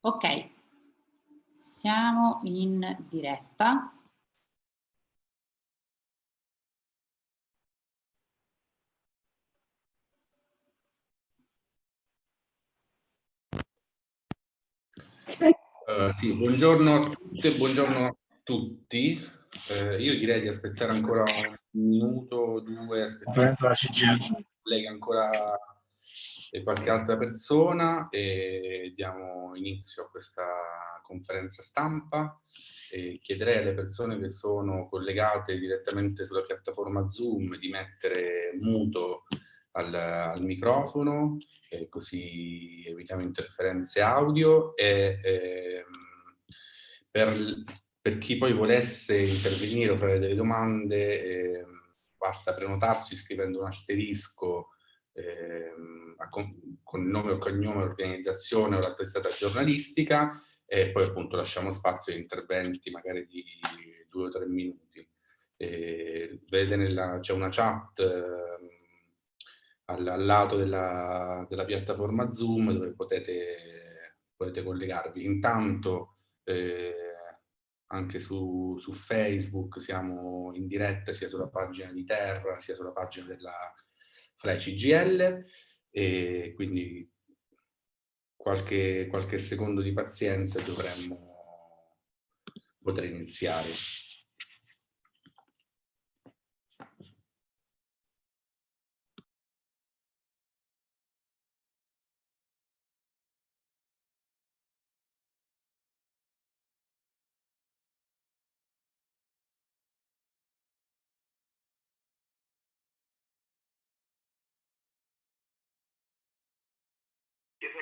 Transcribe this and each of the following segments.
Ok, siamo in diretta. Uh, sì, buongiorno a tutte, buongiorno a tutti. Uh, io direi di aspettare ancora un minuto o due, aspettare collega ancora e qualche altra persona e diamo inizio a questa conferenza stampa. E chiederei alle persone che sono collegate direttamente sulla piattaforma Zoom di mettere muto al, al microfono, così evitiamo interferenze audio e eh, per, per, chi poi volesse intervenire o fare delle domande eh, basta prenotarsi scrivendo un asterisco eh, con, con nome o cognome, organizzazione o la testata giornalistica e poi appunto lasciamo spazio a interventi magari di due o tre minuti. Eh, vedete c'è una chat eh, al, al, lato della, della, piattaforma Zoom dove potete, potete collegarvi. Intanto eh, anche su, su, Facebook siamo in diretta sia sulla pagina di Terra sia sulla pagina della Fly CGL e quindi qualche, qualche secondo di pazienza dovremmo poter iniziare.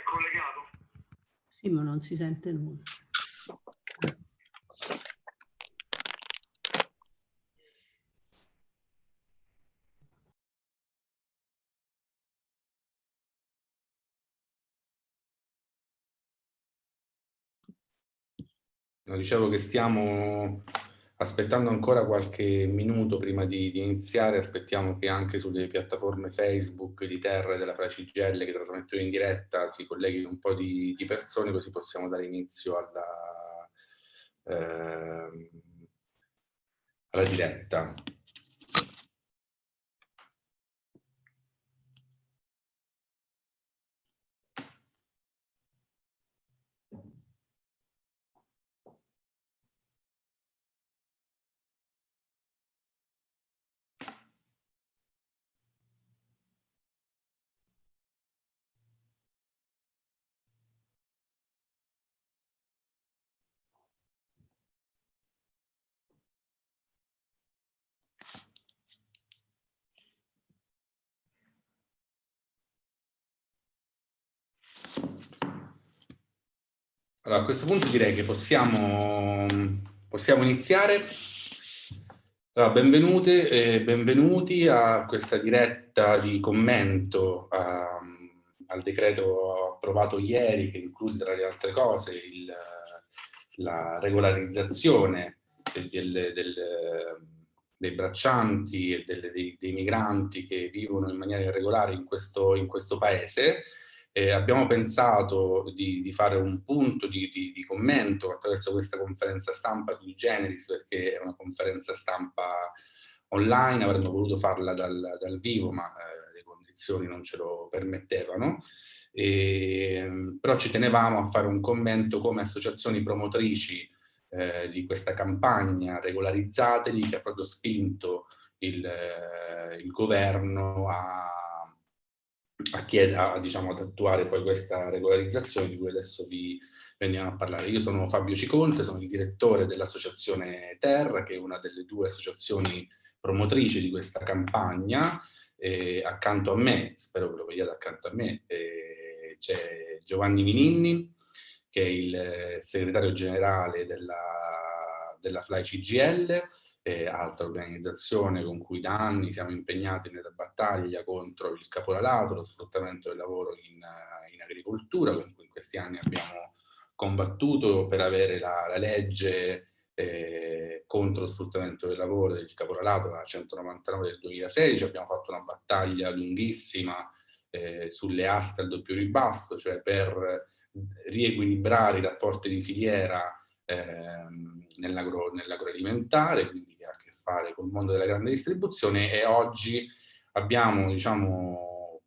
Collegato? Sì, ma non si sente nulla. dicevo che stiamo aspettando ancora qualche minuto prima di, di, iniziare, aspettiamo che anche sulle piattaforme Facebook di Terra e della Fracigelle che trasmettono in diretta si colleghino un po' di, di persone così possiamo dare inizio alla, eh, alla diretta. Allora, a questo punto direi che possiamo, possiamo iniziare. Allora, benvenute e benvenuti a questa diretta di commento a, al decreto approvato ieri che include tra le altre cose il, la regolarizzazione del, del, dei braccianti e del, dei, dei, migranti che vivono in maniera irregolare in questo, in questo paese eh, abbiamo pensato di, di, fare un punto di, di, di, commento attraverso questa conferenza stampa sui generis perché è una conferenza stampa online, avremmo voluto farla dal, dal vivo ma eh, le condizioni non ce lo permettevano, e, però ci tenevamo a fare un commento come associazioni promotrici eh, di questa campagna regolarizzateli che ha proprio spinto il, eh, il governo a a, chiedere, a, diciamo, ad attuare poi questa regolarizzazione di cui adesso vi veniamo a parlare. Io sono Fabio Ciconte, sono il direttore dell'associazione Terra, che è una delle due associazioni promotrici di questa campagna. E accanto a me, spero che lo vediate accanto a me, eh, c'è Giovanni Mininni, che è il segretario generale della, della Fly CGL, eh, altra organizzazione con cui da anni siamo impegnati nella battaglia contro il caporalato, lo sfruttamento del lavoro in, in agricoltura, con cui in questi anni abbiamo combattuto per avere la, la legge eh, contro lo sfruttamento del lavoro del caporalato, la 199 del 2016, abbiamo fatto una battaglia lunghissima eh, sulle aste al doppio ribasso, cioè per riequilibrare i rapporti di filiera ehm, nell'agroalimentare, nell quindi che ha a che fare col mondo della grande distribuzione e oggi abbiamo diciamo,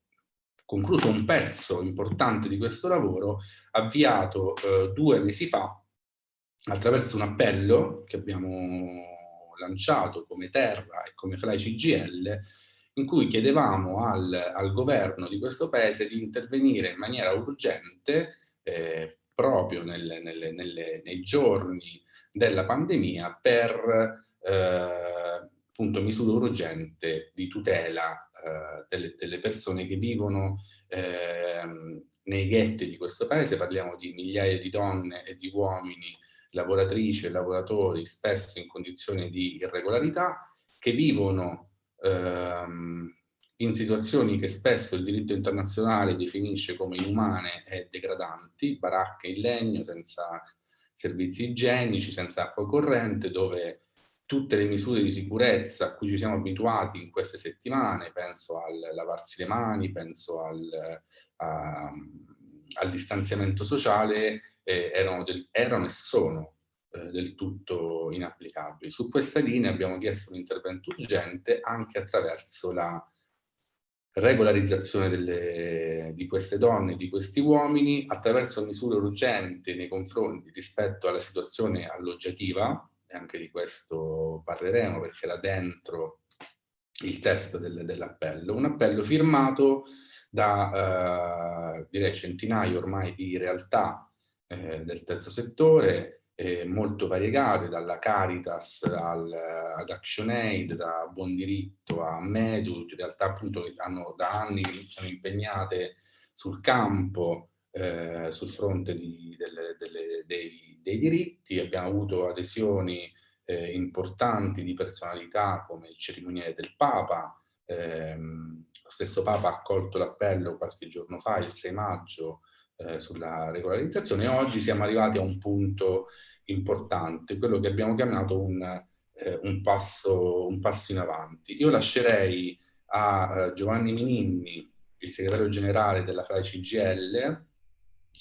concluso un pezzo importante di questo lavoro avviato eh, due mesi fa attraverso un appello che abbiamo lanciato come Terra e come Fly CGL in cui chiedevamo al, al governo di questo paese di intervenire in maniera urgente eh, proprio nelle, nelle, nelle, nei giorni della pandemia per eh, appunto misure urgenti di tutela eh, delle, delle, persone che vivono ehm, nei ghetti di questo paese, parliamo di migliaia di donne e di uomini lavoratrici e lavoratori spesso in condizioni di irregolarità che vivono ehm, in situazioni che spesso il diritto internazionale definisce come inumane e degradanti, baracche in legno, senza servizi igienici, senza acqua corrente, dove tutte le misure di sicurezza a cui ci siamo abituati in queste settimane, penso al lavarsi le mani, penso al, a, al distanziamento sociale, eh, erano, del, erano, e sono eh, del tutto inapplicabili. Su questa linea abbiamo chiesto un intervento urgente anche attraverso la regolarizzazione delle, di queste donne di questi uomini attraverso misure urgenti nei confronti rispetto alla situazione alloggiativa, e anche di questo parleremo perché là dentro il testo del, dell'appello, un appello firmato da eh, direi centinaia ormai di realtà eh, del terzo settore, eh, molto variegate, dalla Caritas al, ad ActionAid, da Buon Diritto a Medu, in realtà appunto che hanno da anni sono impegnate sul campo, eh, sul fronte di, delle, delle, dei, dei, diritti, abbiamo avuto adesioni eh, importanti di personalità come il cerimoniere del Papa, ehm, lo stesso Papa ha accolto l'appello qualche giorno fa, il 6 maggio, eh, sulla regolarizzazione. Oggi siamo arrivati a un punto importante, quello che abbiamo chiamato un, eh, un, passo, un passo, in avanti. Io lascerei a eh, Giovanni Mininni, il segretario generale della FAI CGL,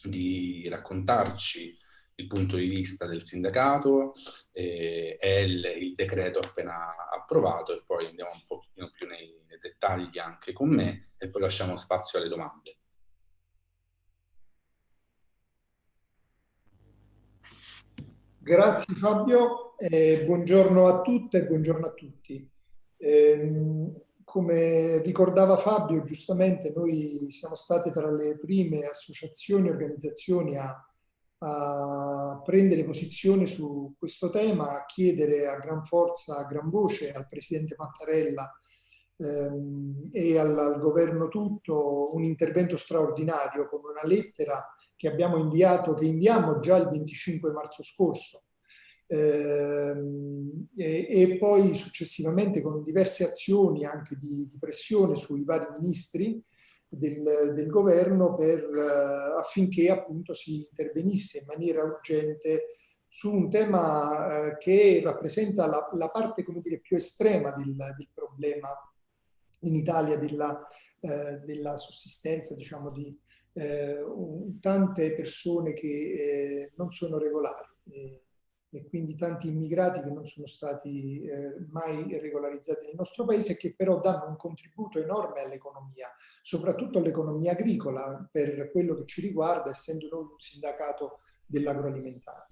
di raccontarci il punto di vista del sindacato eh, e il, il, decreto appena approvato e poi andiamo un pochino più nei, nei dettagli anche con me e poi lasciamo spazio alle domande. Grazie Fabio, eh, buongiorno a tutte e buongiorno a tutti. Eh, come ricordava Fabio, giustamente noi siamo state tra le prime associazioni e organizzazioni a, a, prendere posizione su questo tema, a chiedere a gran forza, a gran voce al Presidente Mattarella ehm, e al, al governo tutto un intervento straordinario con una lettera che abbiamo inviato, che inviamo già il 25 marzo scorso, ehm, e, poi successivamente con diverse azioni anche di, di pressione sui vari ministri del, del governo per, uh, affinché appunto si intervenisse in maniera urgente su un tema uh, che rappresenta la, la, parte dire, più estrema del, del problema in Italia della, uh, della sussistenza diciamo, di, eh, tante persone che eh, non sono regolari eh, e quindi tanti immigrati che non sono stati eh, mai regolarizzati nel nostro paese e che però danno un contributo enorme all'economia, soprattutto all'economia agricola per quello che ci riguarda, essendo noi un sindacato dell'agroalimentare.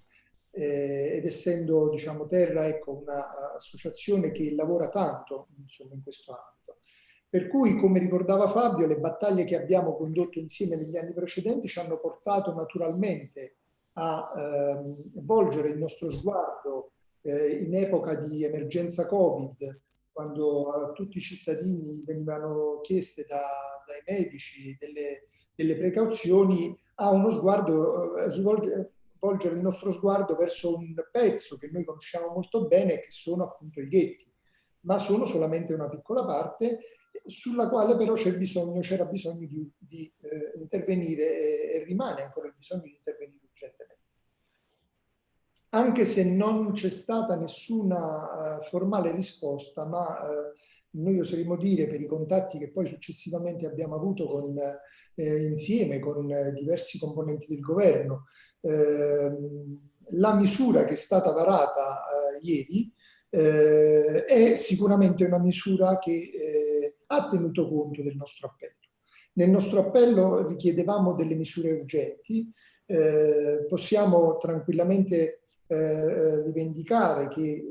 Eh, ed essendo diciamo, Terra ecco, un'associazione che lavora tanto insomma, in questo ambito. Per cui, come ricordava Fabio, le battaglie che abbiamo condotto insieme negli anni precedenti ci hanno portato naturalmente a ehm, volgere il nostro sguardo eh, in epoca di emergenza Covid, quando a tutti i cittadini venivano chieste da, dai medici delle, delle, precauzioni, a uno sguardo, eh, svolgere, volgere il nostro sguardo verso un pezzo che noi conosciamo molto bene, che sono appunto i ghetti, ma sono solamente una piccola parte sulla quale però c'era bisogno, bisogno di, di eh, intervenire e, e, rimane ancora il bisogno di intervenire urgentemente. Anche se non c'è stata nessuna uh, formale risposta, ma uh, noi oseremo dire per i contatti che poi successivamente abbiamo avuto con, eh, insieme con diversi componenti del governo, eh, la misura che è stata varata eh, ieri eh, è sicuramente una misura che eh, ha tenuto conto del nostro appello. Nel nostro appello richiedevamo delle misure urgenti, eh, possiamo tranquillamente rivendicare che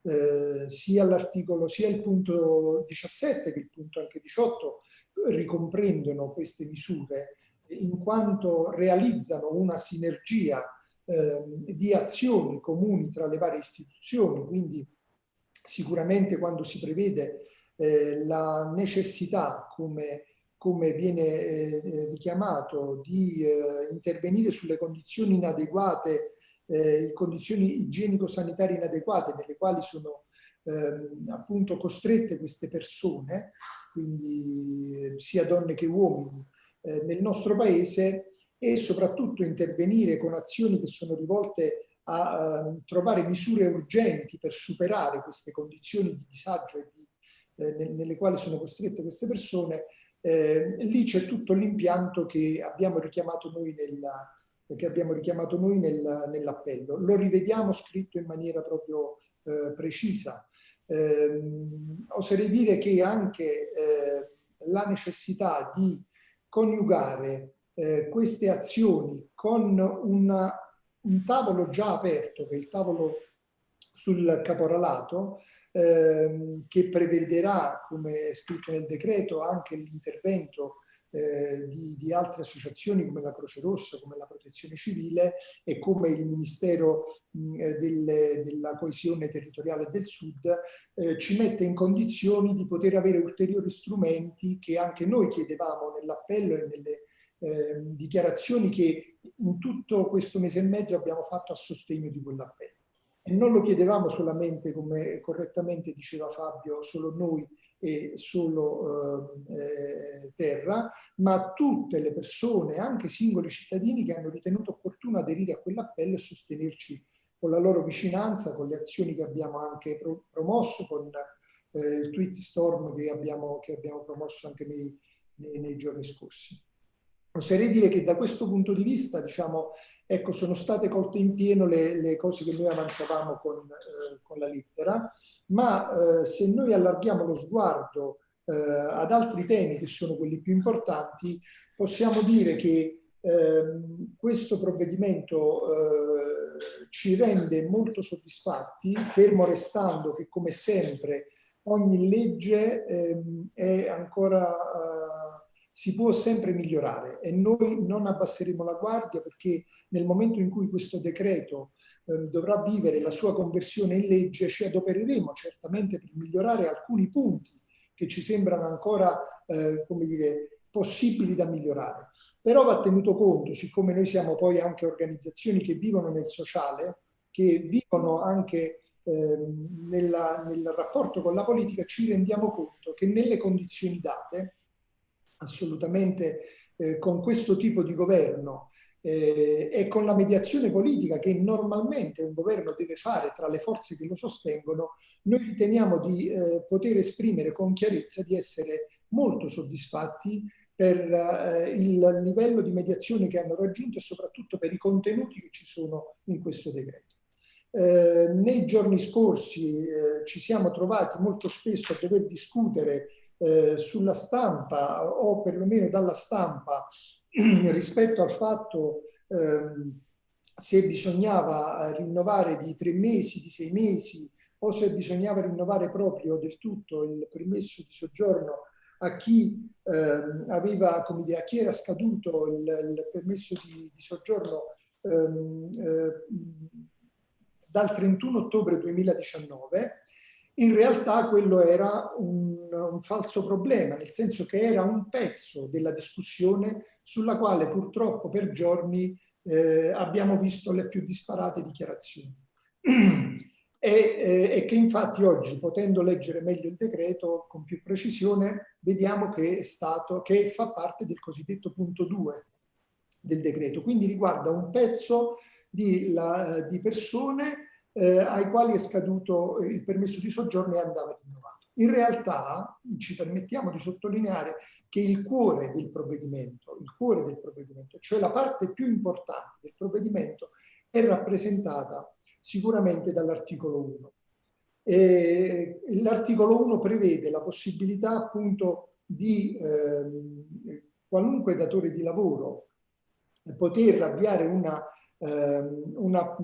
eh, sia l'articolo, sia il punto 17 che il punto anche 18 ricomprendono queste misure in quanto realizzano una sinergia eh, di azioni comuni tra le varie istituzioni, quindi sicuramente quando si prevede eh, la necessità, come, come viene eh, richiamato, di eh, intervenire sulle condizioni inadeguate eh, condizioni igienico-sanitarie inadeguate nelle quali sono ehm, appunto costrette queste persone, quindi sia donne che uomini, eh, nel nostro paese e soprattutto intervenire con azioni che sono rivolte a uh, trovare misure urgenti per superare queste condizioni di disagio e di, eh, nelle quali sono costrette queste persone, eh, lì c'è tutto l'impianto che abbiamo richiamato noi nella, che abbiamo richiamato noi nel, nell'appello. Lo rivediamo scritto in maniera proprio eh, precisa. Eh, oserei dire che anche eh, la necessità di coniugare eh, queste azioni con una, un tavolo già aperto, che è il tavolo sul caporalato, ehm, che prevederà, come è scritto nel decreto, anche l'intervento eh, di, di, altre associazioni come la Croce Rossa, come la Protezione Civile e come il Ministero mh, delle, della Coesione Territoriale del Sud eh, ci mette in condizioni di poter avere ulteriori strumenti che anche noi chiedevamo nell'appello e nelle eh, dichiarazioni che in tutto questo mese e mezzo abbiamo fatto a sostegno di quell'appello. E non lo chiedevamo solamente, come correttamente diceva Fabio, solo noi e solo eh, terra, ma tutte le persone, anche singoli cittadini che hanno ritenuto opportuno aderire a quell'appello e sostenerci con la loro vicinanza, con le azioni che abbiamo anche pro promosso, con eh, il tweet storm che abbiamo, che abbiamo promosso anche nei, nei, nei giorni scorsi. Oserei dire che da questo punto di vista, diciamo, ecco, sono state colte in pieno le, le cose che noi avanzavamo con, eh, con la lettera, ma eh, se noi allarghiamo lo sguardo eh, ad altri temi che sono quelli più importanti, possiamo dire che ehm, questo provvedimento eh, ci rende molto soddisfatti, fermo restando che come sempre ogni legge ehm, è ancora eh, si può sempre migliorare e noi non abbasseremo la guardia perché nel momento in cui questo decreto eh, dovrà vivere la sua conversione in legge ci adopereremo certamente per migliorare alcuni punti che ci sembrano ancora eh, come dire, possibili da migliorare. Però va tenuto conto, siccome noi siamo poi anche organizzazioni che vivono nel sociale, che vivono anche eh, nella, nel rapporto con la politica, ci rendiamo conto che nelle condizioni date assolutamente eh, con questo tipo di governo eh, e con la mediazione politica che normalmente un governo deve fare tra le forze che lo sostengono, noi riteniamo di eh, poter esprimere con chiarezza di essere molto soddisfatti per eh, il livello di mediazione che hanno raggiunto e soprattutto per i contenuti che ci sono in questo decreto. Eh, nei giorni scorsi eh, ci siamo trovati molto spesso a dover discutere eh, sulla stampa o perlomeno dalla stampa rispetto al fatto ehm, se bisognava rinnovare di tre mesi, di sei mesi o se bisognava rinnovare proprio del tutto il permesso di soggiorno a chi, ehm, aveva, come dire, a chi era scaduto il, il permesso di, di soggiorno ehm, eh, dal 31 ottobre 2019 in realtà quello era un, un, falso problema, nel senso che era un pezzo della discussione sulla quale purtroppo per giorni eh, abbiamo visto le più disparate dichiarazioni. e, eh, e, che infatti oggi, potendo leggere meglio il decreto con più precisione, vediamo che, stato, che fa parte del cosiddetto punto 2 del decreto, quindi riguarda un pezzo di, la, di persone eh, ai quali è scaduto il permesso di soggiorno e andava rinnovato. In realtà ci permettiamo di sottolineare che il cuore del provvedimento, il cuore del provvedimento, cioè la parte più importante del provvedimento, è rappresentata sicuramente dall'articolo 1. L'articolo 1 prevede la possibilità appunto di eh, qualunque datore di lavoro poter avviare una, eh, una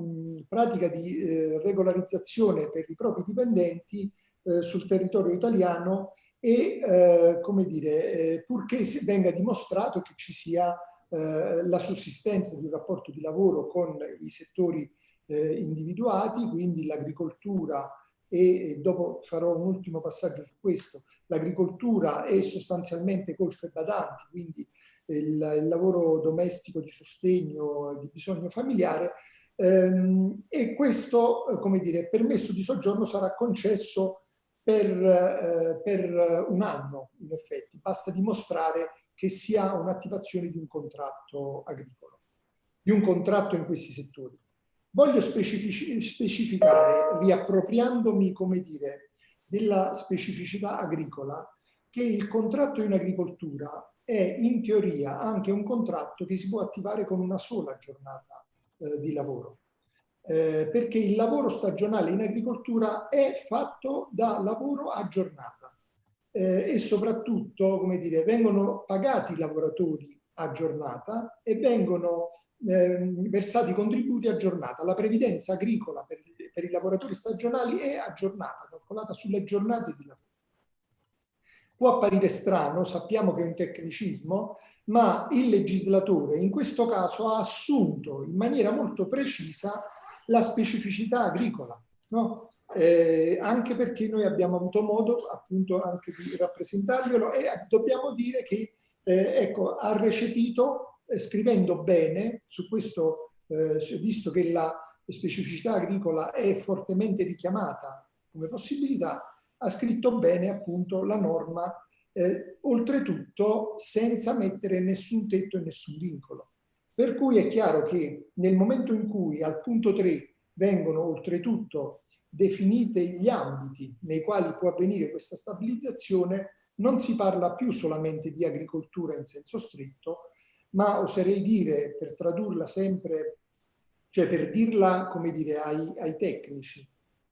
pratica di eh, regolarizzazione per i propri dipendenti eh, sul territorio italiano e, eh, come dire, eh, purché venga dimostrato che ci sia la sussistenza di un rapporto di lavoro con i settori individuati, quindi l'agricoltura, e, dopo farò un ultimo passaggio su questo, l'agricoltura è sostanzialmente colfe badanti, quindi il, il, lavoro domestico di sostegno di bisogno familiare e questo, come dire, permesso di soggiorno sarà concesso per, eh, per un anno in effetti, basta dimostrare che si ha un'attivazione di un contratto agricolo, di un contratto in questi settori. Voglio specificare, riappropriandomi, come dire, della specificità agricola, che il contratto in agricoltura è in teoria anche un contratto che si può attivare con una sola giornata eh, di lavoro. Eh, perché il lavoro stagionale in agricoltura è fatto da lavoro a giornata eh, e soprattutto, come dire, vengono pagati i lavoratori a giornata e vengono eh, versati contributi a giornata. La previdenza agricola per, per, i lavoratori stagionali è a calcolata sulle giornate di lavoro. Può apparire strano, sappiamo che è un tecnicismo, ma il legislatore in questo caso ha assunto in maniera molto precisa la specificità agricola, no? eh, anche perché noi abbiamo avuto modo appunto anche di rappresentarglielo e dobbiamo dire che eh, ecco, ha recepito, eh, scrivendo bene, su questo, eh, visto che la specificità agricola è fortemente richiamata come possibilità, ha scritto bene appunto la norma, eh, oltretutto senza mettere nessun tetto e nessun vincolo. Per cui è chiaro che nel momento in cui al punto 3 vengono oltretutto definite gli ambiti nei quali può avvenire questa stabilizzazione, non si parla più solamente di agricoltura in senso stretto, ma oserei dire, per tradurla sempre, cioè per dirla, come dire, ai, ai tecnici,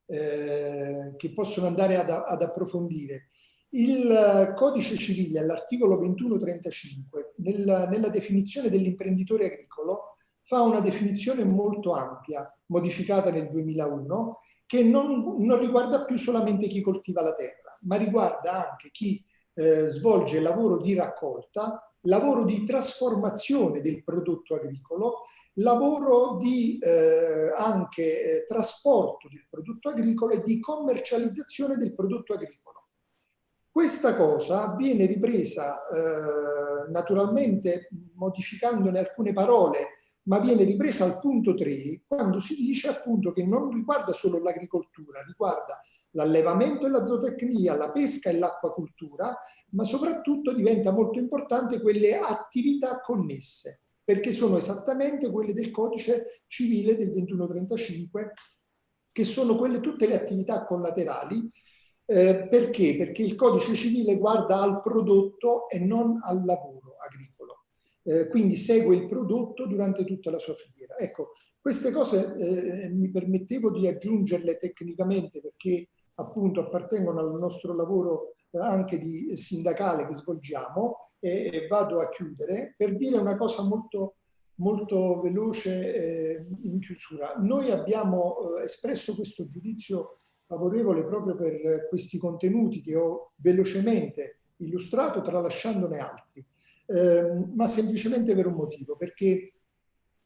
eh, che possono andare ad, ad, approfondire. Il codice civile, all'articolo 2135, nella, nella definizione dell'imprenditore agricolo, fa una definizione molto ampia, modificata nel 2001, che non, non riguarda più solamente chi coltiva la terra, ma riguarda anche chi eh, svolge lavoro di raccolta, lavoro di trasformazione del prodotto agricolo, lavoro di eh, anche eh, trasporto del prodotto agricolo e di commercializzazione del prodotto agricolo. Questa cosa viene ripresa eh, naturalmente modificandone alcune parole ma viene ripresa al punto 3 quando si dice appunto che non riguarda solo l'agricoltura, riguarda l'allevamento e la zootecnia, la pesca e l'acquacultura, ma soprattutto diventa molto importante quelle attività connesse, perché sono esattamente quelle del codice civile del 2135, che sono quelle tutte le attività collaterali, eh, perché? Perché il codice civile guarda al prodotto e non al lavoro agricolo eh, quindi segue il prodotto durante tutta la sua filiera. Ecco, queste cose eh, mi permettevo di aggiungerle tecnicamente perché appunto appartengono al nostro lavoro eh, anche di sindacale che svolgiamo e, vado a chiudere per dire una cosa molto, molto veloce eh, in chiusura. Noi abbiamo eh, espresso questo giudizio favorevole proprio per questi contenuti che ho velocemente illustrato tralasciandone altri eh, ma semplicemente per un motivo, perché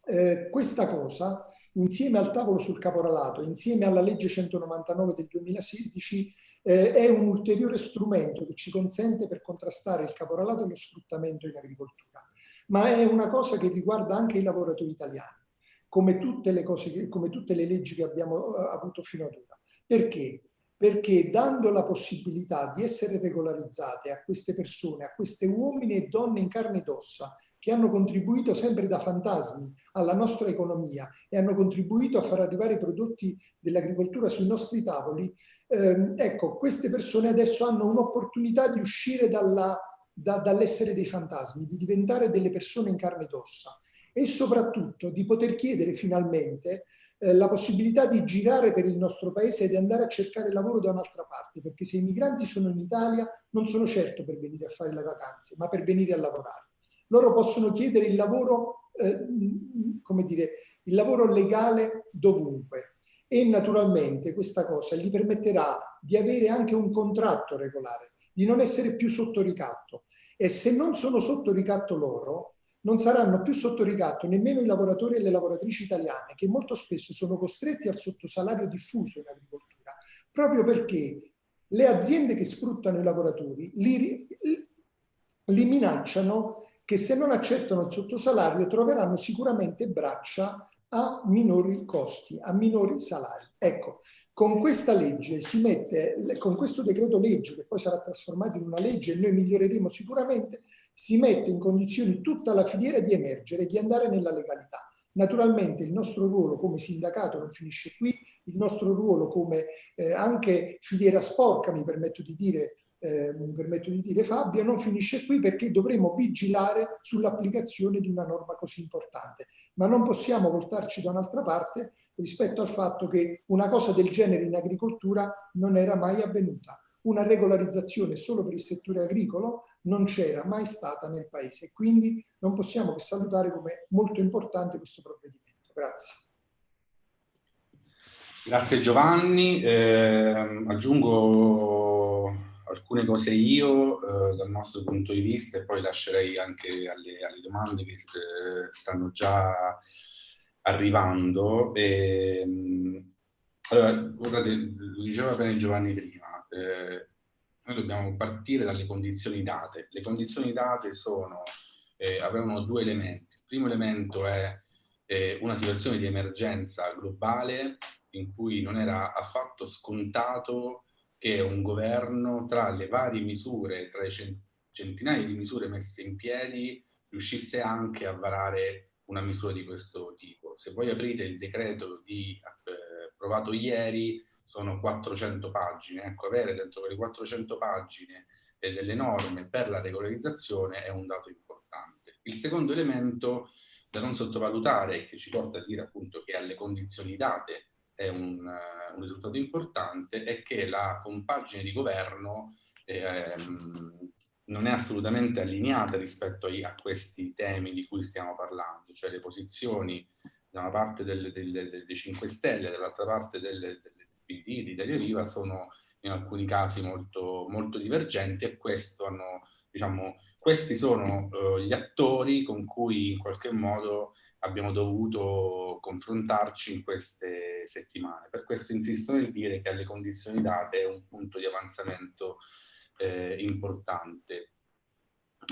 eh, questa cosa, insieme al tavolo sul caporalato, insieme alla legge 199 del 2016, eh, è un ulteriore strumento che ci consente per contrastare il caporalato e lo sfruttamento in agricoltura. Ma è una cosa che riguarda anche i lavoratori italiani, come tutte le, cose, come tutte le leggi che abbiamo eh, avuto fino ad ora. Perché? perché dando la possibilità di essere regolarizzate a queste persone, a queste uomini e donne in carne ed ossa, che hanno contribuito sempre da fantasmi alla nostra economia e hanno contribuito a far arrivare i prodotti dell'agricoltura sui nostri tavoli, ehm, ecco, queste persone adesso hanno un'opportunità di uscire dall'essere dei fantasmi, di diventare delle persone in carne ed ossa e soprattutto di poter chiedere finalmente eh, la possibilità di girare per il nostro paese e di andare a cercare lavoro da un'altra parte, perché se i migranti sono in Italia non sono certo per venire a fare le vacanze, ma per venire a lavorare. Loro possono chiedere il lavoro, eh, come dire, il lavoro legale dovunque e naturalmente questa cosa gli permetterà di avere anche un contratto regolare, di non essere più sotto ricatto e se non sono sotto ricatto loro, non saranno più sotto ricatto nemmeno i lavoratori e le lavoratrici italiane che molto spesso sono costretti al sottosalario diffuso in agricoltura, proprio perché le aziende che sfruttano i lavoratori li, li minacciano che se non accettano il sottosalario troveranno sicuramente braccia a minori costi, a minori salari. Ecco, con questa legge si mette, con questo decreto legge, che poi sarà trasformato in una legge e noi miglioreremo sicuramente, si mette in condizioni tutta la filiera di emergere e di andare nella legalità. Naturalmente il nostro ruolo come sindacato non finisce qui, il nostro ruolo come eh, anche filiera sporca, mi permetto di dire, eh, mi permetto di dire Fabio, non finisce qui perché dovremo vigilare sull'applicazione di una norma così importante. Ma non possiamo voltarci da un'altra parte rispetto al fatto che una cosa del genere in agricoltura non era mai avvenuta. Una regolarizzazione solo per il settore agricolo non c'era mai stata nel Paese. Quindi non possiamo che salutare come molto importante questo provvedimento. Grazie. Grazie Giovanni. Eh, aggiungo alcune cose io eh, dal nostro punto di vista e poi lascerei anche alle, alle domande che eh, stanno già arrivando. E, ehm, allora, guardate, lo diceva bene Giovanni prima, eh, noi dobbiamo partire dalle condizioni date. Le condizioni date sono, eh, avevano due elementi. Il primo elemento è eh, una situazione di emergenza globale in cui non era affatto scontato che un governo, tra le varie misure, tra le centinaia di misure messe in piedi, riuscisse anche a varare una misura di questo tipo. Se voi aprite il decreto di, eh, approvato ieri, sono 400 pagine. Ecco, avere dentro quelle 400 pagine eh, delle norme per la regolarizzazione è un dato importante. Il secondo elemento da non sottovalutare, che ci porta a dire appunto che alle condizioni date è un, un risultato importante, è che la compagine di governo ehm, non è assolutamente allineata rispetto ai, a questi temi di cui stiamo parlando, cioè le posizioni da una parte delle, delle, delle 5 Stelle, dall'altra parte delle, di Viva, sono in alcuni casi molto, molto divergenti e questo hanno, diciamo, questi sono uh, gli attori con cui in qualche modo abbiamo dovuto confrontarci in queste settimane. Per questo insisto nel dire che alle condizioni date è un punto di avanzamento eh, importante.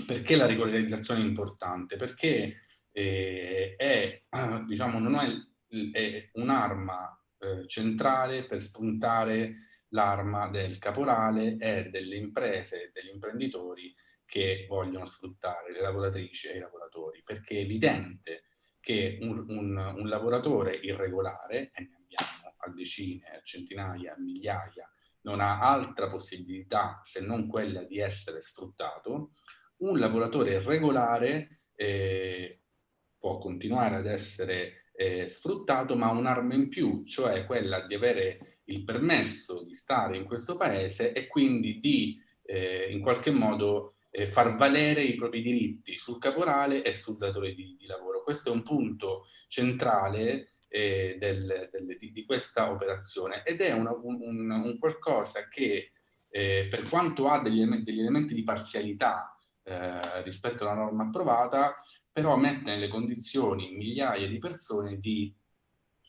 Perché la regolarizzazione è importante? Perché eh, è, diciamo, non è, è un'arma eh, centrale per spuntare l'arma del caporale e delle imprese e degli imprenditori che vogliono sfruttare le lavoratrici e i lavoratori, perché è evidente che un, un, un lavoratore irregolare, e ne abbiamo a decine, a centinaia, a migliaia, non ha altra possibilità se non quella di essere sfruttato, un lavoratore regolare eh, può continuare ad essere eh, sfruttato, ma un'arma in più, cioè quella di avere il permesso di stare in questo paese e quindi di eh, in qualche modo eh, far valere i propri diritti sul caporale e sul datore di, di lavoro. Questo è un punto centrale eh, del, del, di, di, questa operazione ed è una, un, un, un, qualcosa che eh, per quanto ha degli, degli elementi di parzialità eh, rispetto alla norma approvata, però mette nelle condizioni migliaia di persone di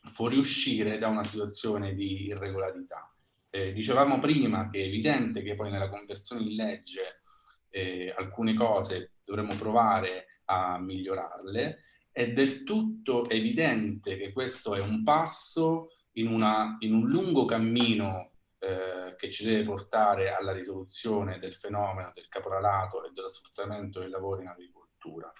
fuoriuscire da una situazione di irregolarità. Eh, dicevamo prima che è evidente che poi nella conversione in legge eh, alcune cose dovremmo provare a migliorarle, è del tutto evidente che questo è un passo in, una, in un lungo cammino eh, che ci deve portare alla risoluzione del fenomeno del caporalato e dello sfruttamento del lavoro in agricoltura.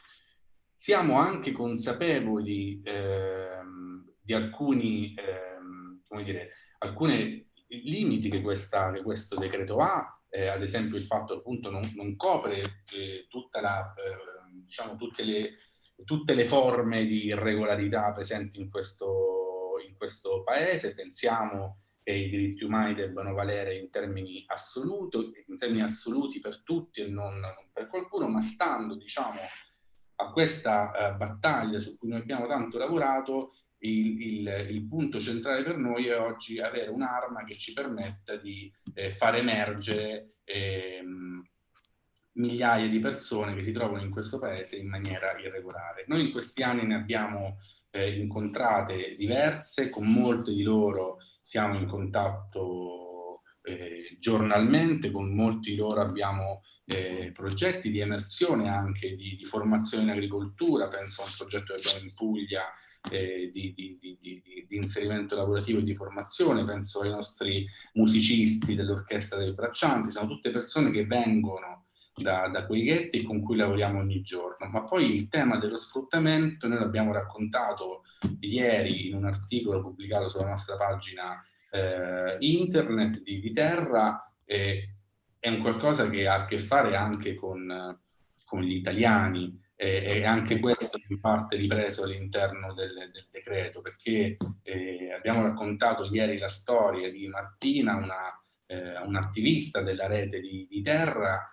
Siamo anche consapevoli ehm, di alcuni, ehm, come dire, alcuni limiti che, questa, che questo decreto ha, eh, ad esempio il fatto appunto non, non copre eh, la, eh, diciamo, tutte le, tutte le forme di irregolarità presenti in questo, in questo paese, pensiamo che i diritti umani debbano valere in termini, assoluto, in termini assoluti per tutti e non, non per qualcuno, ma stando diciamo, a questa uh, battaglia su cui noi abbiamo tanto lavorato, il, il, il, punto centrale per noi è oggi avere un'arma che ci permetta di eh, far emergere eh, migliaia di persone che si trovano in questo paese in maniera irregolare. Noi in questi anni ne abbiamo eh, incontrate diverse, con molte di loro siamo in contatto eh, giornalmente, con molti loro abbiamo eh, progetti di emersione anche di, di, formazione in agricoltura, penso a un progetto che abbiamo in Puglia eh, di, di, di, inserimento lavorativo e di formazione, penso ai nostri musicisti dell'orchestra dei braccianti, sono tutte persone che vengono da, da, quei ghetti con cui lavoriamo ogni giorno. Ma poi il tema dello sfruttamento noi l'abbiamo raccontato ieri in un articolo pubblicato sulla nostra pagina eh, internet di, di Terra, eh, è un qualcosa che ha a che fare anche con, con gli italiani. E anche questo in parte ripreso all'interno del, del, decreto perché eh, abbiamo raccontato ieri la storia di Martina, una, eh, un'attivista della rete di, di Terra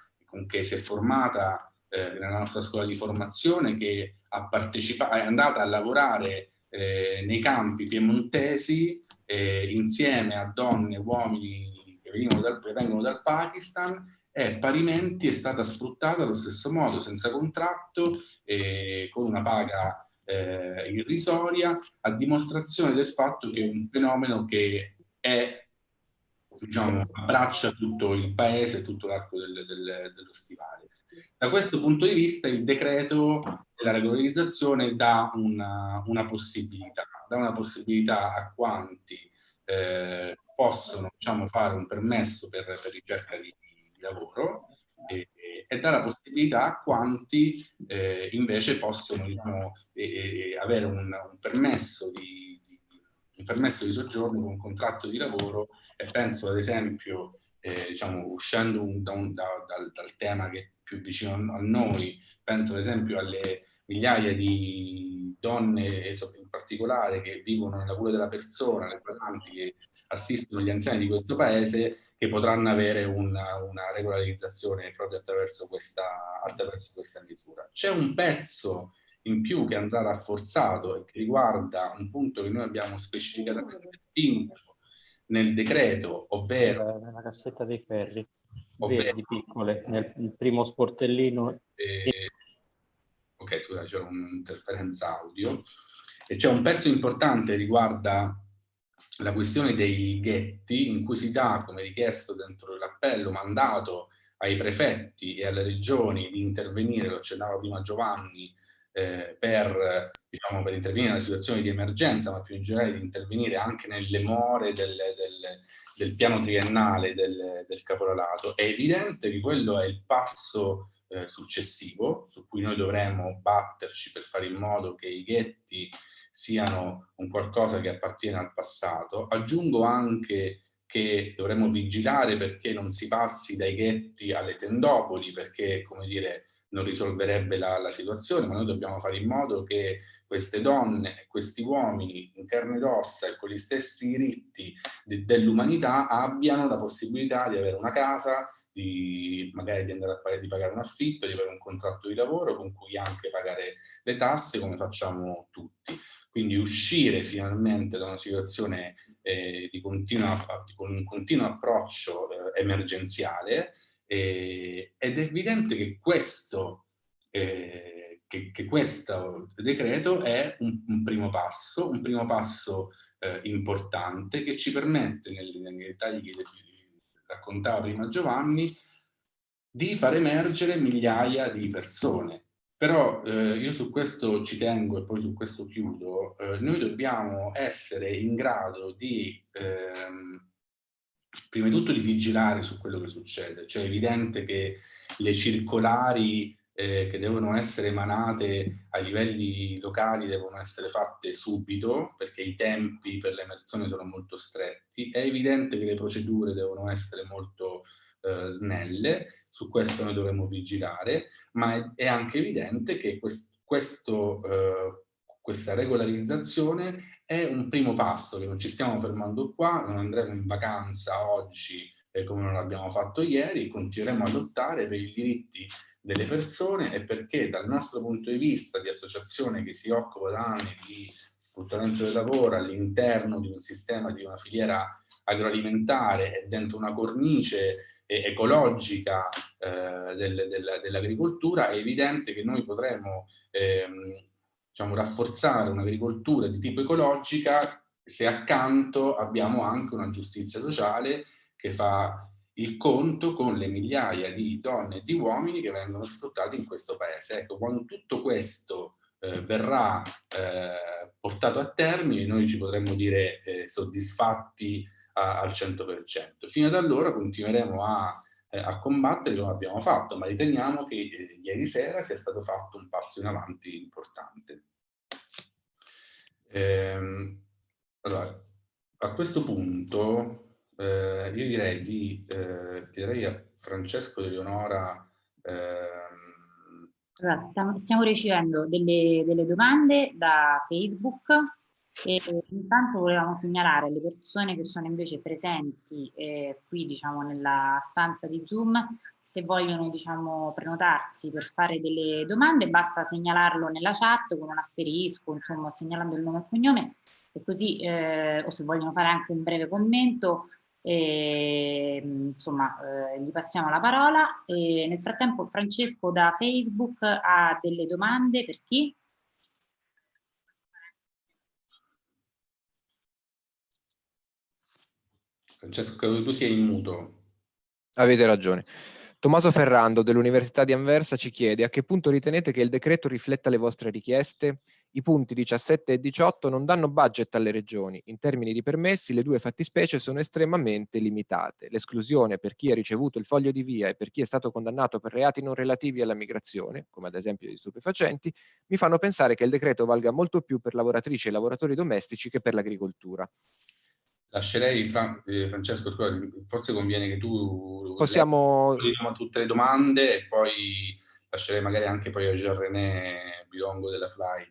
che si è formata eh, nella nostra scuola di formazione, che ha è andata a lavorare eh, nei campi piemontesi eh, insieme a donne e uomini che dal, vengono dal Pakistan e parimenti è stata sfruttata allo stesso modo, senza contratto, e con una paga eh, irrisoria, a dimostrazione del fatto che è un fenomeno che è diciamo, abbraccia tutto il paese, tutto l'arco del, del, dello stivale. Da questo punto di vista il decreto della regolarizzazione dà una, una possibilità, dà una possibilità a quanti eh, possono diciamo, fare un permesso per, per ricerca di, di lavoro e, e, dà la possibilità a quanti eh, invece possono diciamo, e, avere un, un, permesso di, di, un permesso di soggiorno con un contratto di lavoro. E penso ad esempio, eh, diciamo, uscendo un, da da, dal, dal, tema che più vicino a noi, penso ad esempio alle migliaia di donne in particolare che vivono nella cura della persona, le badanti che assistono gli anziani di questo paese, che potranno avere una, una regolarizzazione proprio attraverso questa, attraverso questa misura. C'è un pezzo in più che andrà rafforzato e che riguarda un punto che noi abbiamo specificatamente spinto nel decreto, ovvero... Nella cassetta dei ferri, verdi piccole, nel primo sportellino. Eh, ok, scusa, c'è un'interferenza audio. E c'è un pezzo importante riguarda la questione dei ghetti, in cui si dà, come richiesto dentro l'appello, mandato ai prefetti e alle regioni di intervenire, lo accennava prima Giovanni, eh, per, diciamo, per intervenire nella situazione di emergenza, ma più in generale di intervenire anche nelle more del, del, del piano triennale del, del, caporalato, è evidente che quello è il passo eh, successivo su cui noi dovremmo batterci per fare in modo che i ghetti siano un qualcosa che appartiene al passato. Aggiungo anche che dovremmo vigilare perché non si passi dai ghetti alle tendopoli, perché, come dire, non risolverebbe la, la, situazione, ma noi dobbiamo fare in modo che queste donne e questi uomini in carne ed ossa e con gli stessi diritti de, dell'umanità abbiano la possibilità di avere una casa, di magari di andare a di pagare un affitto, di avere un contratto di lavoro con cui anche pagare le tasse come facciamo tutti. Quindi uscire finalmente da una situazione eh, di, continua, di un continuo approccio eh, emergenziale eh, ed è evidente che questo, eh, che, che questo decreto è un, un, primo passo, un primo passo eh, importante che ci permette, nei, dettagli che raccontava prima Giovanni, di far emergere migliaia di persone. Però eh, io su questo ci tengo e poi su questo chiudo, eh, noi dobbiamo essere in grado di ehm, prima di tutto di vigilare su quello che succede. Cioè è evidente che le circolari, eh, che devono essere emanate a livelli locali devono essere fatte subito perché i tempi per l'emersione sono molto stretti, è evidente che le procedure devono essere molto eh, snelle, su questo noi dovremmo vigilare, ma è, è anche evidente che quest, questo, eh, questa regolarizzazione è un primo passo, che non ci stiamo fermando qua, non andremo in vacanza oggi eh, come non l'abbiamo fatto ieri, continueremo a lottare per i diritti delle persone e perché dal nostro punto di vista di associazione che si occupa da anni di sfruttamento del lavoro all'interno di un sistema, di una filiera agroalimentare e dentro una cornice ecologica eh, del, del, dell'agricoltura, è evidente che noi potremo ehm, diciamo, rafforzare un'agricoltura di tipo ecologica se accanto abbiamo anche una giustizia sociale che fa il conto con le migliaia di donne e di uomini che vengono sfruttati in questo paese. Ecco, quando tutto questo eh, verrà eh, portato a termine, noi ci potremmo dire eh, soddisfatti a, al 100%. Fino ad allora continueremo a, eh, a, combattere come abbiamo fatto, ma riteniamo che eh, ieri sera sia stato fatto un passo in avanti importante. Ehm, allora, a questo punto eh, io direi di eh, chiederei a Francesco De Leonora. Ehm... Allora, stiamo, stiamo, ricevendo delle, delle, domande da Facebook e intanto volevamo segnalare alle persone che sono invece presenti eh, qui diciamo nella stanza di Zoom. Se vogliono diciamo prenotarsi per fare delle domande basta segnalarlo nella chat con un asterisco insomma segnalando il nome e cognome. E così eh, o se vogliono fare anche un breve commento e, insomma, eh, gli passiamo la parola. E nel frattempo Francesco da Facebook ha delle domande per chi? Francesco, tu sei in muto. Avete ragione. Tommaso Ferrando dell'Università di Anversa ci chiede a che punto ritenete che il decreto rifletta le vostre richieste? I punti 17 e 18 non danno budget alle regioni. In termini di permessi le due fattispecie sono estremamente limitate. L'esclusione per chi ha ricevuto il foglio di via e per chi è stato condannato per reati non relativi alla migrazione, come ad esempio gli stupefacenti, mi fanno pensare che il decreto valga molto più per lavoratrici e lavoratori domestici che per l'agricoltura. Lascerei, Fran eh, Francesco, scusa, forse conviene che tu possiamo tutte le domande e poi lascerei magari anche poi a Jean-René Bilongo della Fly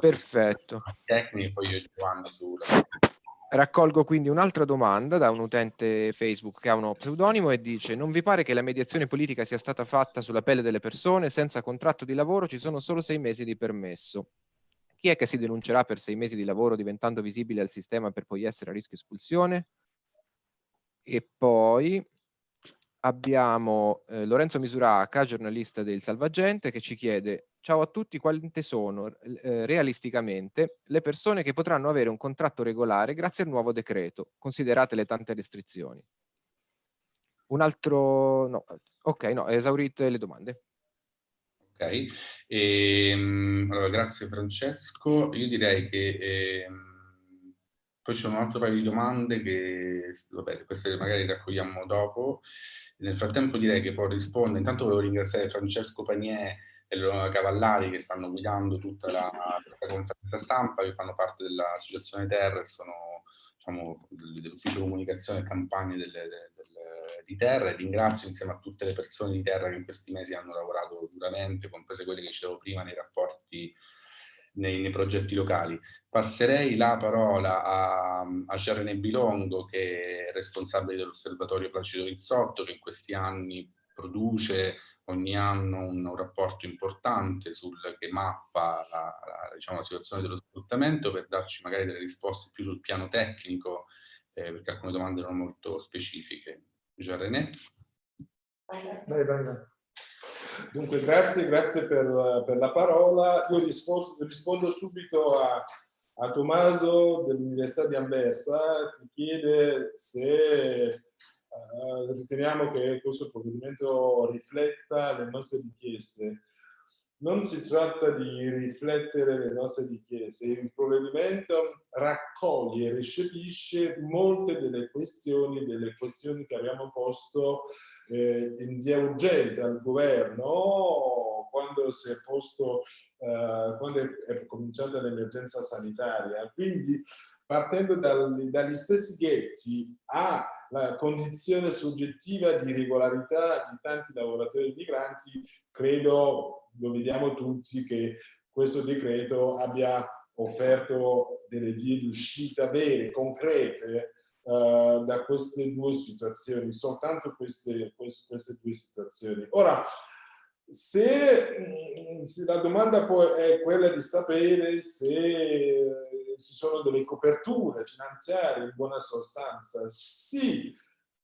Perfetto. Tecniche, poi io Giovanni sulla... Raccolgo quindi un'altra domanda da un utente Facebook che ha uno pseudonimo e dice non vi pare che la mediazione politica sia stata fatta sulla pelle delle persone senza contratto di lavoro ci sono solo sei mesi di permesso chi è che si denuncerà per sei mesi di lavoro diventando visibile al sistema per poi essere a rischio espulsione? E poi abbiamo eh, Lorenzo Misuraca, giornalista del Salvagente, che ci chiede Ciao a tutti, quante sono eh, realisticamente le persone che potranno avere un contratto regolare grazie al nuovo decreto, considerate le tante restrizioni? Un altro... no, ok, no, esaurite le domande. Ok, e, ehm, allora, grazie Francesco. Io direi che eh, poi c'è un altro paio di domande che, vabbè, queste magari raccogliamo dopo. Nel frattempo direi che può rispondere. Intanto volevo ringraziare Francesco Panier e Leonora Cavallari che stanno guidando tutta la, questa conferenza stampa, che fanno parte dell'Associazione Terra e sono diciamo, dell'ufficio comunicazione e campagne delle di terra e ringrazio insieme a tutte le persone di terra che in questi mesi hanno lavorato duramente, comprese quelle che dicevo prima nei rapporti nei, nei, progetti locali. Passerei la parola a, a Gerene Bilongo, che è responsabile dell'osservatorio Placido Rizzotto, che in questi anni produce ogni anno un, un rapporto importante sul, che mappa la, la, diciamo, la, situazione dello sfruttamento per darci magari delle risposte più sul piano tecnico, eh, perché alcune domande erano molto specifiche. Jean René. Vai, vai, vai. Dunque, grazie, grazie per, per la parola. Io rispondo, rispondo subito a, a Tommaso dell'Università di Anversa che chiede se uh, riteniamo che questo provvedimento rifletta le nostre richieste non si tratta di riflettere le nostre richieste, il provvedimento raccoglie e recepisce molte delle questioni, delle questioni che abbiamo posto eh, in via urgente al governo quando si è posto, eh, quando è, è cominciata l'emergenza sanitaria. Quindi partendo dal, dagli stessi ghetti alla condizione soggettiva di regolarità di tanti lavoratori migranti, credo, lo vediamo tutti, che questo decreto abbia offerto delle vie di uscita vere, concrete, uh, da queste due situazioni, soltanto queste, queste, queste due situazioni. Ora, se, mm, se, la domanda poi è quella di sapere se ci sono delle coperture finanziarie in buona sostanza, sì,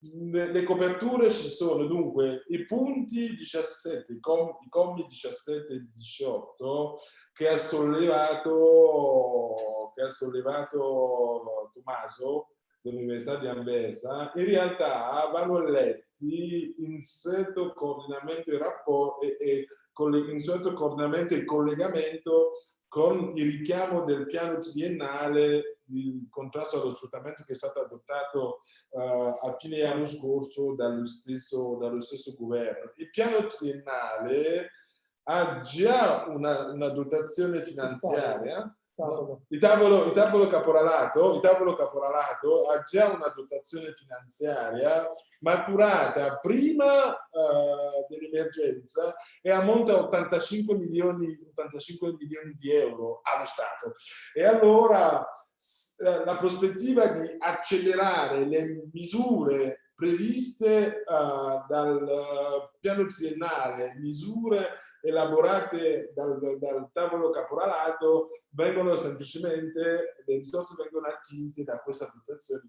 le coperture ci sono dunque i punti 17, i commi 17 e 18 che ha sollevato, che ha sollevato Tommaso dell'Università di Anversa, in realtà vanno letti in stretto coordinamento e, rapporto, e, e in stretto coordinamento e collegamento con il richiamo del piano triennale di contrasto allo sfruttamento che è stato adottato uh, a fine anno scorso dallo stesso, dallo stesso governo. Il piano triennale ha già una, una dotazione finanziaria il tavolo, il, tavolo caporalato, il tavolo caporalato ha già una dotazione finanziaria maturata prima uh, dell'emergenza e ammonta a 85 milioni, 85 milioni di euro allo Stato. E allora eh, la prospettiva di accelerare le misure previste uh, dal piano triennale, misure elaborate dal, dal, tavolo caporalato vengono semplicemente, le risorse vengono attinte da questa dotazione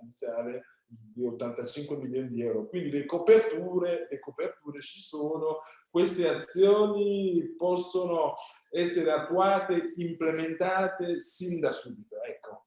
iniziale di 85 milioni di euro. Quindi le coperture, le coperture ci sono, queste azioni possono essere attuate, implementate sin da subito. Ecco.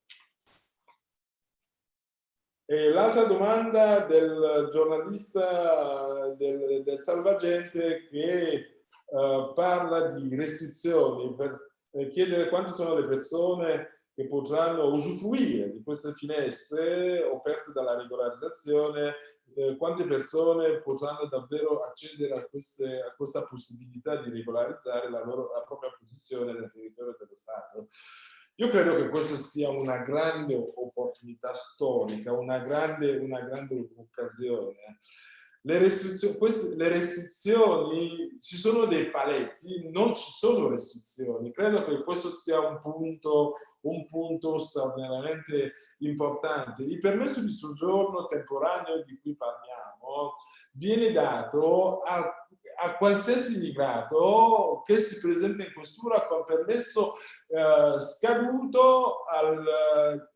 L'altra domanda del giornalista del, del Salvagente che eh, parla di restrizioni per eh, chiedere quante sono le persone che potranno usufruire di queste finestre offerte dalla regolarizzazione, eh, quante persone potranno davvero accedere a, queste, a, questa possibilità di regolarizzare la, loro, la propria posizione nel territorio dello Stato. Io credo che questa sia una grande opportunità storica, una grande, una grande occasione. Le restrizioni, queste, le restrizioni, ci sono dei paletti, non ci sono restrizioni. Credo che questo sia un punto, un punto straordinariamente importante. Il permesso di soggiorno temporaneo di cui parliamo viene dato a, a qualsiasi immigrato che si presenta in questura con permesso eh, scaduto al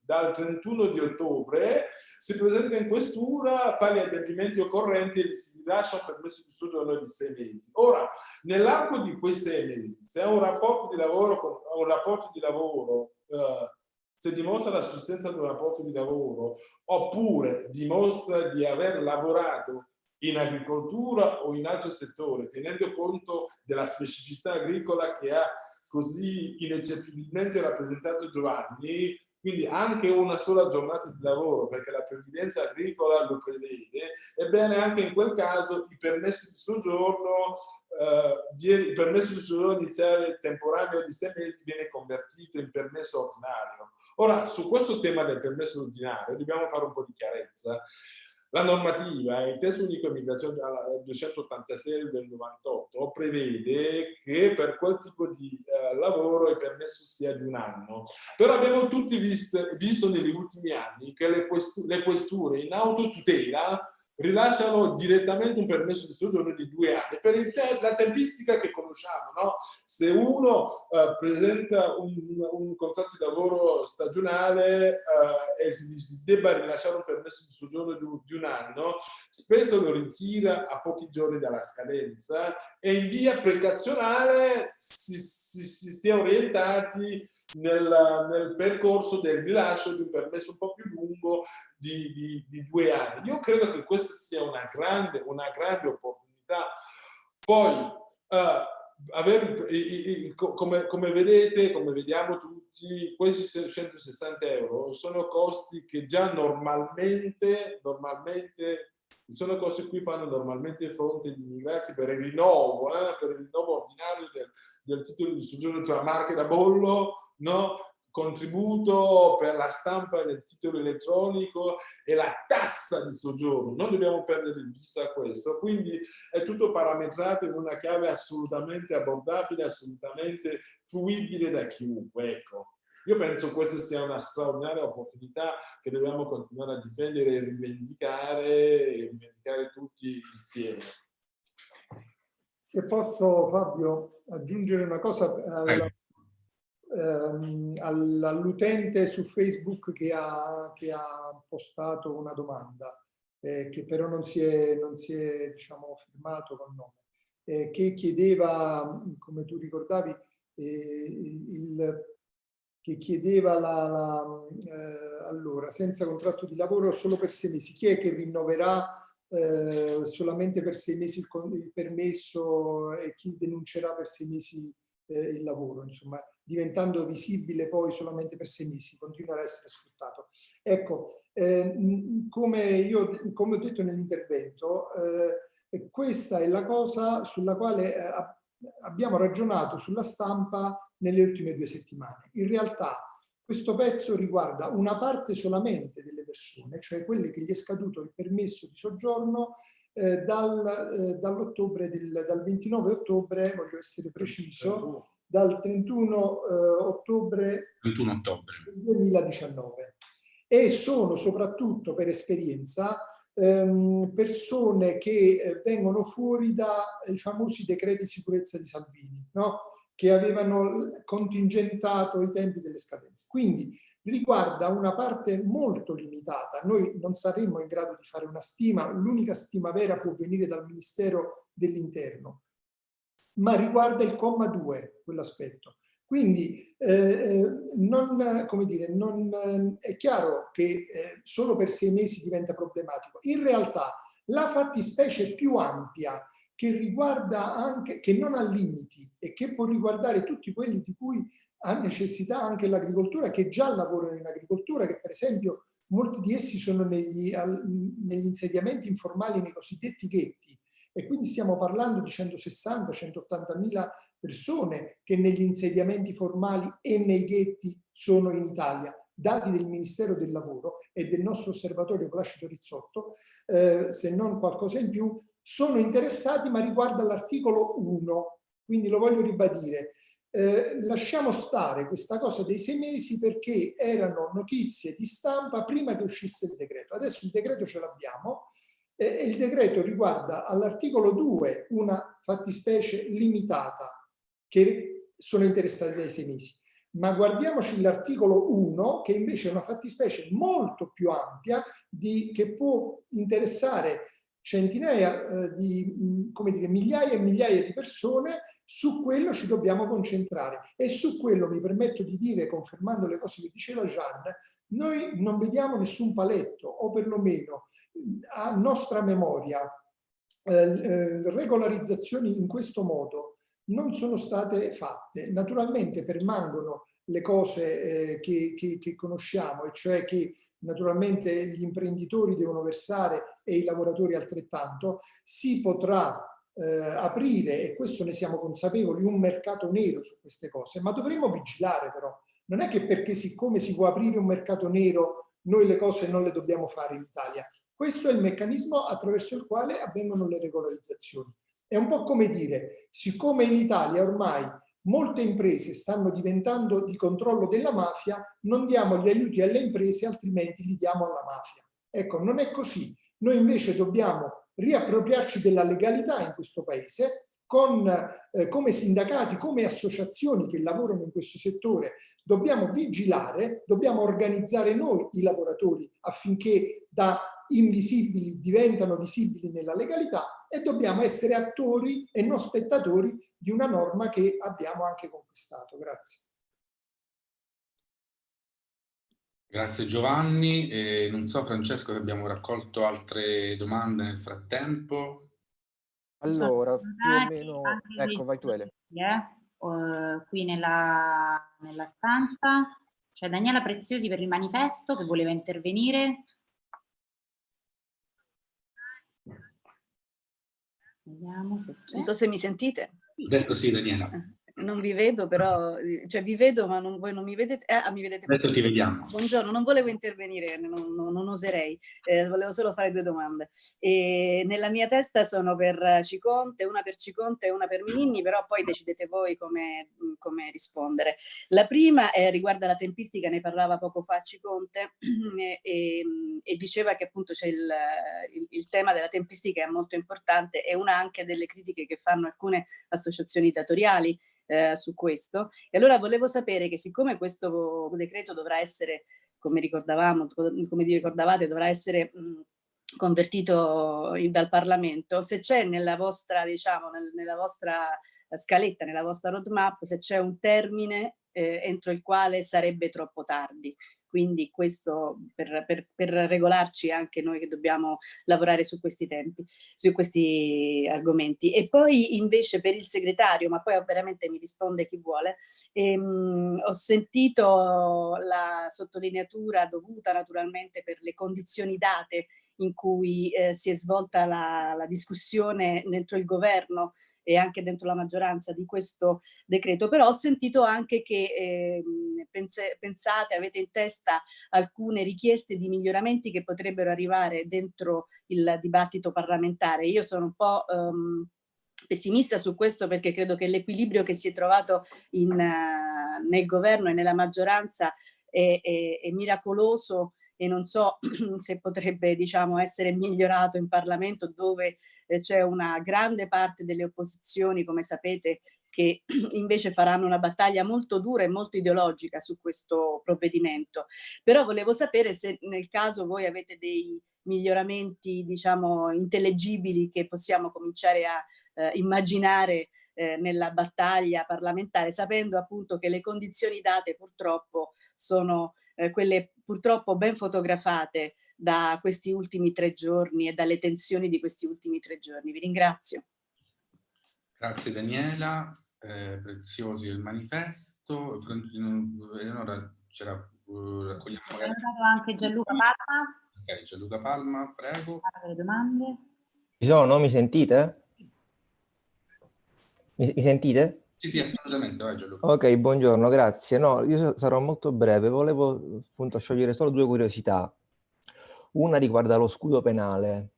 dal 31 di ottobre, si presenta in questura, fa gli adempimenti occorrenti e si rilascia un permesso di soggiorno di sei mesi. Ora, nell'arco di quei sei mesi, se ha un rapporto di lavoro, un rapporto di lavoro eh, se dimostra la sussistenza di un rapporto di lavoro oppure dimostra di aver lavorato in agricoltura o in altro settore, tenendo conto della specificità agricola che ha così ineccepibilmente rappresentato Giovanni, quindi anche una sola giornata di lavoro, perché la previdenza agricola lo prevede, ebbene anche in quel caso il permesso di soggiorno, eh, viene, il permesso di soggiorno iniziale temporaneo di sei mesi viene convertito in permesso ordinario. Ora, su questo tema del permesso ordinario dobbiamo fare un po' di chiarezza. La normativa, il testo unico immigrazione 286 del 98, prevede che per quel tipo di eh, lavoro il permesso sia di un anno. Però abbiamo tutti visto, visto negli ultimi anni che le, questure, le questure in autotutela rilasciano direttamente un permesso di soggiorno di due anni per te la tempistica che conosciamo no? se uno eh, presenta un, un, contratto di lavoro stagionale eh, e si, si, debba rilasciare un permesso di soggiorno di, di, un anno spesso lo ritira a pochi giorni dalla scadenza e in via precazionale si, si, si, si è orientati nel, nel, percorso del rilascio di un permesso un po' più lungo di, di, di due anni. Io credo che questa sia una grande, una grande opportunità. Poi, uh, Aver, come, come, vedete, come vediamo tutti, questi 160 euro sono costi che già normalmente, normalmente sono cose a fanno normalmente fronte gli immigrati per il rinnovo, eh, per il rinnovo ordinario del, del titolo di soggiorno, cioè marche da bollo, no? contributo per la stampa del titolo elettronico e la tassa di soggiorno. Non dobbiamo perdere di vista questo, quindi è tutto parametrato in una chiave assolutamente abbordabile, assolutamente fruibile da chiunque. Ecco. Io penso questa sia una straordinaria opportunità che dobbiamo continuare a difendere e rivendicare, e rivendicare tutti insieme. Se posso, Fabio, aggiungere una cosa alla, ehm, all'utente su Facebook che ha, che ha, postato una domanda, eh, che però non si è, non si è diciamo, firmato con nome, eh, che chiedeva, come tu ricordavi, eh, il, che chiedeva la, la eh, allora, senza contratto di lavoro solo per sei mesi. Chi è che rinnoverà eh, solamente per sei mesi il, il, permesso e chi denuncerà per sei mesi eh, il lavoro, insomma, diventando visibile poi solamente per sei mesi, continuerà a essere sfruttato. Ecco, eh, come, io, come ho detto nell'intervento, eh, questa è la cosa sulla quale eh, abbiamo ragionato sulla stampa nelle ultime due settimane. In realtà questo pezzo riguarda una parte solamente delle persone, cioè quelle che gli è scaduto il permesso di soggiorno eh, dal, eh, dall'ottobre del dal 29 ottobre, voglio essere preciso, dal 31 eh, ottobre, 31 ottobre 2019 e sono soprattutto per esperienza ehm, persone che eh, vengono fuori dai famosi decreti sicurezza di Salvini, no? che avevano contingentato i tempi delle scadenze. Quindi riguarda una parte molto limitata. Noi non saremmo in grado di fare una stima, l'unica stima vera può venire dal Ministero dell'Interno, ma riguarda il comma 2, quell'aspetto. Quindi eh, eh non, dire, non, eh, è chiaro che eh, solo per sei mesi diventa problematico. In realtà la fattispecie più ampia che riguarda anche, che non ha limiti e che può riguardare tutti quelli di cui ha necessità anche l'agricoltura, che già lavorano in agricoltura, che per esempio molti di essi sono negli, al, negli insediamenti informali, nei cosiddetti ghetti, e quindi stiamo parlando di 160-180 mila persone che negli insediamenti formali e nei ghetti sono in Italia, dati del Ministero del Lavoro e del nostro osservatorio Placido Rizzotto, eh, se non qualcosa in più, sono interessati ma riguarda l'articolo 1, quindi lo voglio ribadire. Eh, lasciamo stare questa cosa dei sei mesi perché erano notizie di stampa prima che uscisse il decreto. Adesso il decreto ce l'abbiamo eh, e il decreto riguarda all'articolo 2 una fattispecie limitata che sono interessati dai sei mesi. Ma guardiamoci l'articolo 1 che invece è una fattispecie molto più ampia di, che può interessare centinaia eh, di, come dire, migliaia e migliaia di persone, su quello ci dobbiamo concentrare. E su quello mi permetto di dire, confermando le cose che diceva Jean, noi non vediamo nessun paletto, o perlomeno a nostra memoria, eh, eh, regolarizzazioni in questo modo non sono state fatte. Naturalmente permangono le cose eh, che, che, che conosciamo, e cioè che naturalmente gli imprenditori devono versare e i lavoratori altrettanto, si potrà eh, aprire, e questo ne siamo consapevoli, un mercato nero su queste cose, ma dovremo vigilare però. Non è che perché siccome si può aprire un mercato nero noi le cose non le dobbiamo fare in Italia. Questo è il meccanismo attraverso il quale avvengono le regolarizzazioni. È un po' come dire, siccome in Italia ormai molte imprese stanno diventando di controllo della mafia, non diamo gli aiuti alle imprese, altrimenti li diamo alla mafia. Ecco, non è così. Noi invece dobbiamo riappropriarci della legalità in questo paese, con, eh, come sindacati, come associazioni che lavorano in questo settore, dobbiamo vigilare, dobbiamo organizzare noi i lavoratori affinché da invisibili diventano visibili nella legalità e dobbiamo essere attori e non spettatori di una norma che abbiamo anche conquistato. Grazie. Grazie Giovanni. Eh, non so Francesco se abbiamo raccolto altre domande nel frattempo. Allora, più o meno... Ecco, vai tu Ele. Eh? Uh, qui nella, nella stanza c'è Daniela Preziosi per il manifesto che voleva intervenire. Vediamo se c'è. Non so se mi sentite. Adesso sì, Daniela. Eh non vi vedo, però, cioè vi vedo ma non, voi non mi vedete. Ah, mi vedete. Adesso ti vediamo. Buongiorno, non volevo intervenire, non, non, non oserei, eh, volevo solo fare due domande. E nella mia testa sono per Ciconte, una per Ciconte e una per Mininni, però poi decidete voi come, come rispondere. La prima è, riguarda la tempistica, ne parlava poco fa Ciconte e, e, e diceva che appunto c'è il, il, il tema della tempistica è molto importante e una anche delle critiche che fanno alcune associazioni datoriali eh, su questo. E allora volevo sapere che siccome questo decreto dovrà essere, come ricordavamo, come ricordavate, dovrà essere mh, convertito dal Parlamento, se c'è nella vostra, diciamo, nel, nella vostra scaletta, nella vostra roadmap, se c'è un termine eh, entro il quale sarebbe troppo tardi quindi questo per, per, per, regolarci anche noi che dobbiamo lavorare su questi tempi, su questi argomenti. E poi invece per il segretario, ma poi veramente mi risponde chi vuole, ehm, ho sentito la sottolineatura dovuta naturalmente per le condizioni date in cui eh, si è svolta la, la discussione dentro il governo e anche dentro la maggioranza di questo decreto, però ho sentito anche che eh, pense, pensate, avete in testa alcune richieste di miglioramenti che potrebbero arrivare dentro il dibattito parlamentare. Io sono un po' um, pessimista su questo perché credo che l'equilibrio che si è trovato in, uh, nel governo e nella maggioranza è, è, è miracoloso e non so se potrebbe diciamo, essere migliorato in Parlamento dove eh, c'è una grande parte delle opposizioni, come sapete, che invece faranno una battaglia molto dura e molto ideologica su questo provvedimento. Però volevo sapere se nel caso voi avete dei miglioramenti, diciamo, intellegibili che possiamo cominciare a eh, immaginare eh, nella battaglia parlamentare, sapendo appunto che le condizioni date purtroppo sono eh, quelle purtroppo ben fotografate da questi ultimi tre giorni e dalle tensioni di questi ultimi tre giorni. Vi ringrazio. Grazie Daniela, eh, preziosi il manifesto. Eleonora c'era, uh, raccogliamo magari... anche Gianluca Palma. Ok, Gianluca Palma, prego. Le domande. Ci sono, mi sentite? Mi, mi sentite? Sì, sì, assolutamente. Vai, Gianluca. Ok, buongiorno, grazie. No, io sarò molto breve. Volevo appunto sciogliere solo due curiosità. Una riguarda lo scudo penale.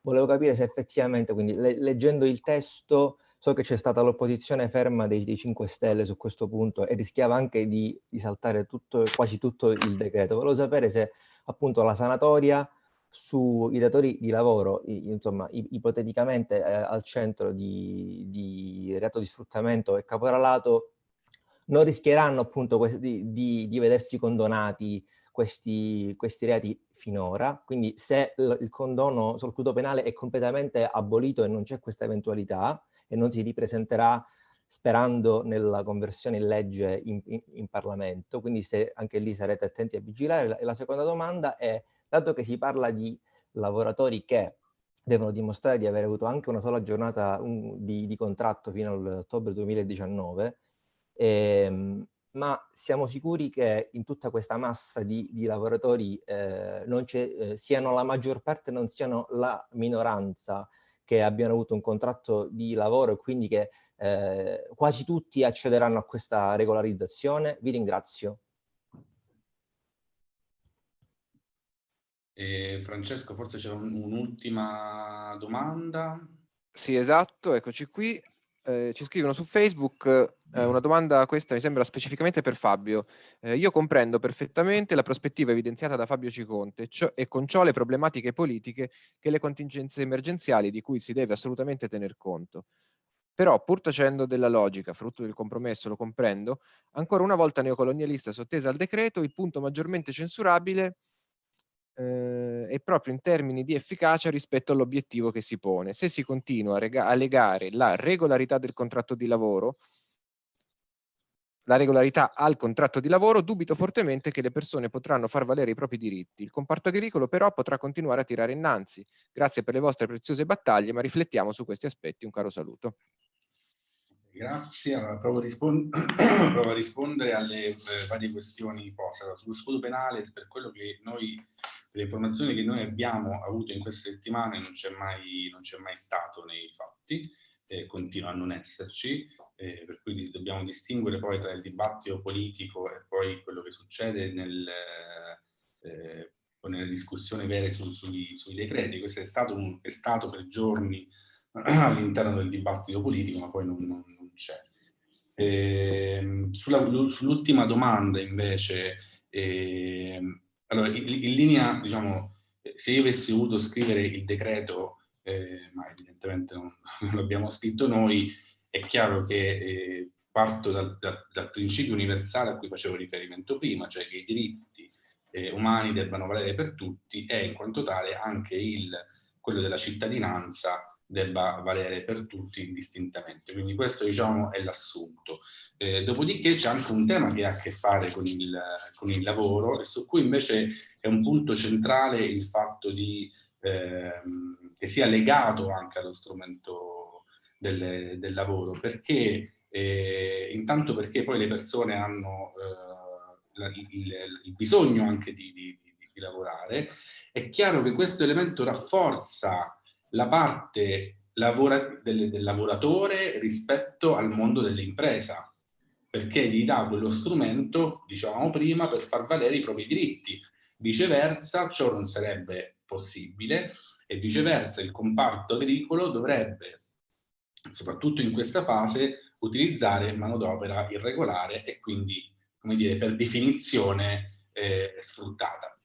Volevo capire se effettivamente, quindi le, leggendo il testo, so che c'è stata l'opposizione ferma dei, dei 5 Stelle su questo punto e rischiava anche di, di saltare tutto, quasi tutto il decreto. Volevo sapere se appunto la sanatoria sui datori di lavoro, insomma, ipoteticamente eh, al centro di, di, reato di sfruttamento e caporalato, non rischieranno appunto di, di, di vedersi condonati questi, questi, reati finora, quindi se il condono sul scudo penale è completamente abolito e non c'è questa eventualità e non si ripresenterà sperando nella conversione in legge in, in, in Parlamento, quindi se anche lì sarete attenti a vigilare. E la seconda domanda è dato che si parla di lavoratori che devono dimostrare di aver avuto anche una sola giornata un, di, di, contratto fino all'ottobre 2019, ehm, ma siamo sicuri che in tutta questa massa di, di lavoratori eh, non eh, siano la maggior parte, non siano la minoranza che abbiano avuto un contratto di lavoro e quindi che eh, quasi tutti accederanno a questa regolarizzazione? Vi ringrazio. E Francesco, forse c'è un'ultima domanda. Sì, esatto, eccoci qui. Eh, ci scrivono su Facebook eh, una domanda, questa mi sembra specificamente per Fabio. Eh, io comprendo perfettamente la prospettiva evidenziata da Fabio Ciconte cioè, e con ciò le problematiche politiche che le contingenze emergenziali di cui si deve assolutamente tener conto. Però, pur tacendo della logica, frutto del compromesso, lo comprendo, ancora una volta neocolonialista sottesa al decreto, il punto maggiormente censurabile eh, è proprio in termini di efficacia rispetto all'obiettivo che si pone. Se si continua a, a legare la regolarità del contratto di lavoro la regolarità al contratto di lavoro, dubito fortemente che le persone potranno far valere i propri diritti. Il comparto agricolo però potrà continuare a tirare innanzi. Grazie per le vostre preziose battaglie, ma riflettiamo su questi aspetti. Un caro saluto. Grazie, allora, provo, a provo, a rispondere alle eh, varie questioni poste. Allora, sullo scudo penale, per quello che noi le informazioni che noi abbiamo avuto in queste settimane non c'è mai, mai, stato nei fatti, eh, continua a non esserci, eh, per cui dobbiamo distinguere poi tra il dibattito politico e poi quello che succede nel, eh, nelle discussioni vere su, sui, sui, decreti. Questo è stato, un, è stato per giorni all'interno del dibattito politico, ma poi non, non, non c'è. Eh, sull'ultima domanda invece, eh, allora, in, in, linea, diciamo, se io avessi voluto scrivere il decreto, eh, ma evidentemente non, non l'abbiamo scritto noi, è chiaro che eh, parto dal, dal, dal, principio universale a cui facevo riferimento prima, cioè che i diritti eh, umani debbano valere per tutti e in quanto tale anche il, quello della cittadinanza debba valere per tutti indistintamente. Quindi questo diciamo è l'assunto. Eh, dopodiché c'è anche un tema che ha a che fare con il, con il, lavoro e su cui invece è un punto centrale il fatto di, eh, che sia legato anche allo strumento del, del lavoro, perché eh, intanto perché poi le persone hanno eh, il, il, il, bisogno anche di, di, di lavorare, è chiaro che questo elemento rafforza la parte lavora del, del lavoratore rispetto al mondo dell'impresa, perché gli dà quello strumento, dicevamo prima, per far valere i propri diritti. Viceversa, ciò non sarebbe possibile e viceversa il comparto agricolo dovrebbe, soprattutto in questa fase, utilizzare manodopera irregolare e quindi, come dire, per definizione eh, sfruttata.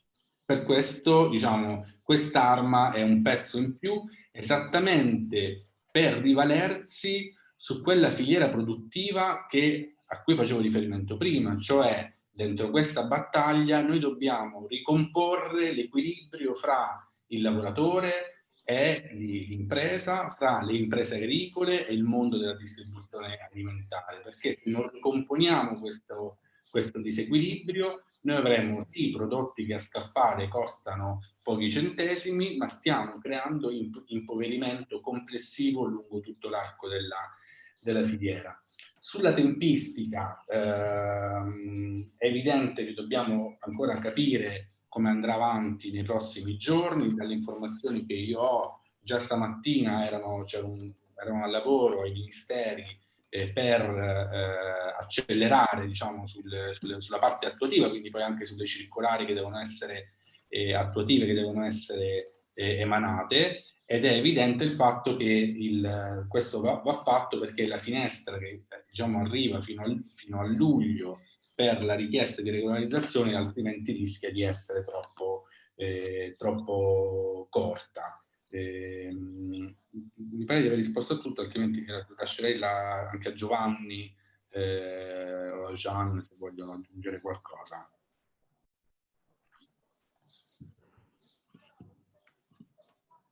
Per questo, diciamo, quest'arma è un pezzo in più esattamente per rivalersi su quella filiera produttiva che, a cui facevo riferimento prima, cioè dentro questa battaglia noi dobbiamo ricomporre l'equilibrio fra il lavoratore e l'impresa, fra le imprese agricole e il mondo della distribuzione alimentare, perché se non ricomponiamo questo, questo disequilibrio noi avremo sì prodotti che a scaffale costano pochi centesimi, ma stiamo creando impoverimento complessivo lungo tutto l'arco della, della, filiera. Sulla tempistica ehm, è evidente che dobbiamo ancora capire come andrà avanti nei prossimi giorni, dalle informazioni che io ho, già stamattina erano, un, erano al lavoro ai ministeri eh, per eh, accelerare diciamo, sul, sul, sulla parte attuativa, quindi poi anche sulle circolari che devono essere eh, attuative, che devono essere eh, emanate, ed è evidente il fatto che il, questo va, va, fatto perché la finestra che diciamo, arriva fino, al, fino a luglio per la richiesta di regolarizzazione altrimenti rischia di essere troppo, eh, troppo corta. Eh, mi pare di aver risposto a tutto, altrimenti lascerei la, anche a Giovanni eh, o a Gian se vogliono aggiungere qualcosa.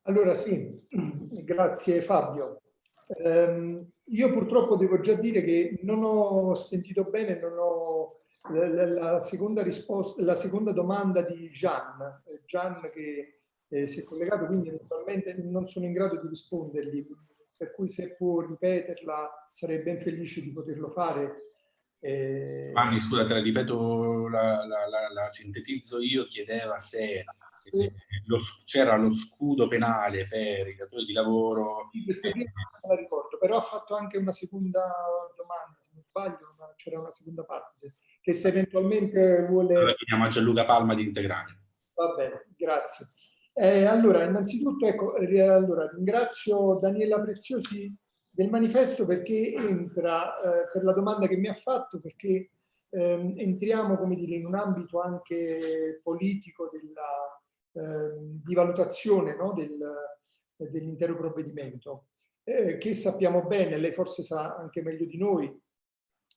Allora sì, grazie Fabio. Um, io purtroppo devo già dire che non ho sentito bene, non ho la, la, seconda, risposta, la seconda domanda di Gian, Gian che eh, si è collegato, quindi eventualmente non sono in grado di rispondergli, per cui se può ripeterla sarei ben felice di poterlo fare. Eh... Anni, scusa, te la ripeto, la, la, la, la, sintetizzo io, chiedeva se sì. c'era lo scudo penale per i datori di lavoro. Questa prima non la ricordo, però ha fatto anche una seconda domanda, se non sbaglio, c'era una seconda parte, che se eventualmente vuole... Allora chiediamo a Gianluca Palma di integrare. Va bene, grazie. Eh, allora, innanzitutto, ecco, allora, ringrazio Daniela Preziosi del manifesto perché entra eh, per la domanda che mi ha fatto, perché ehm, entriamo, come dire, in un ambito anche politico della, ehm, di valutazione no, del, dell'intero provvedimento, eh, che sappiamo bene, lei forse sa anche meglio di noi,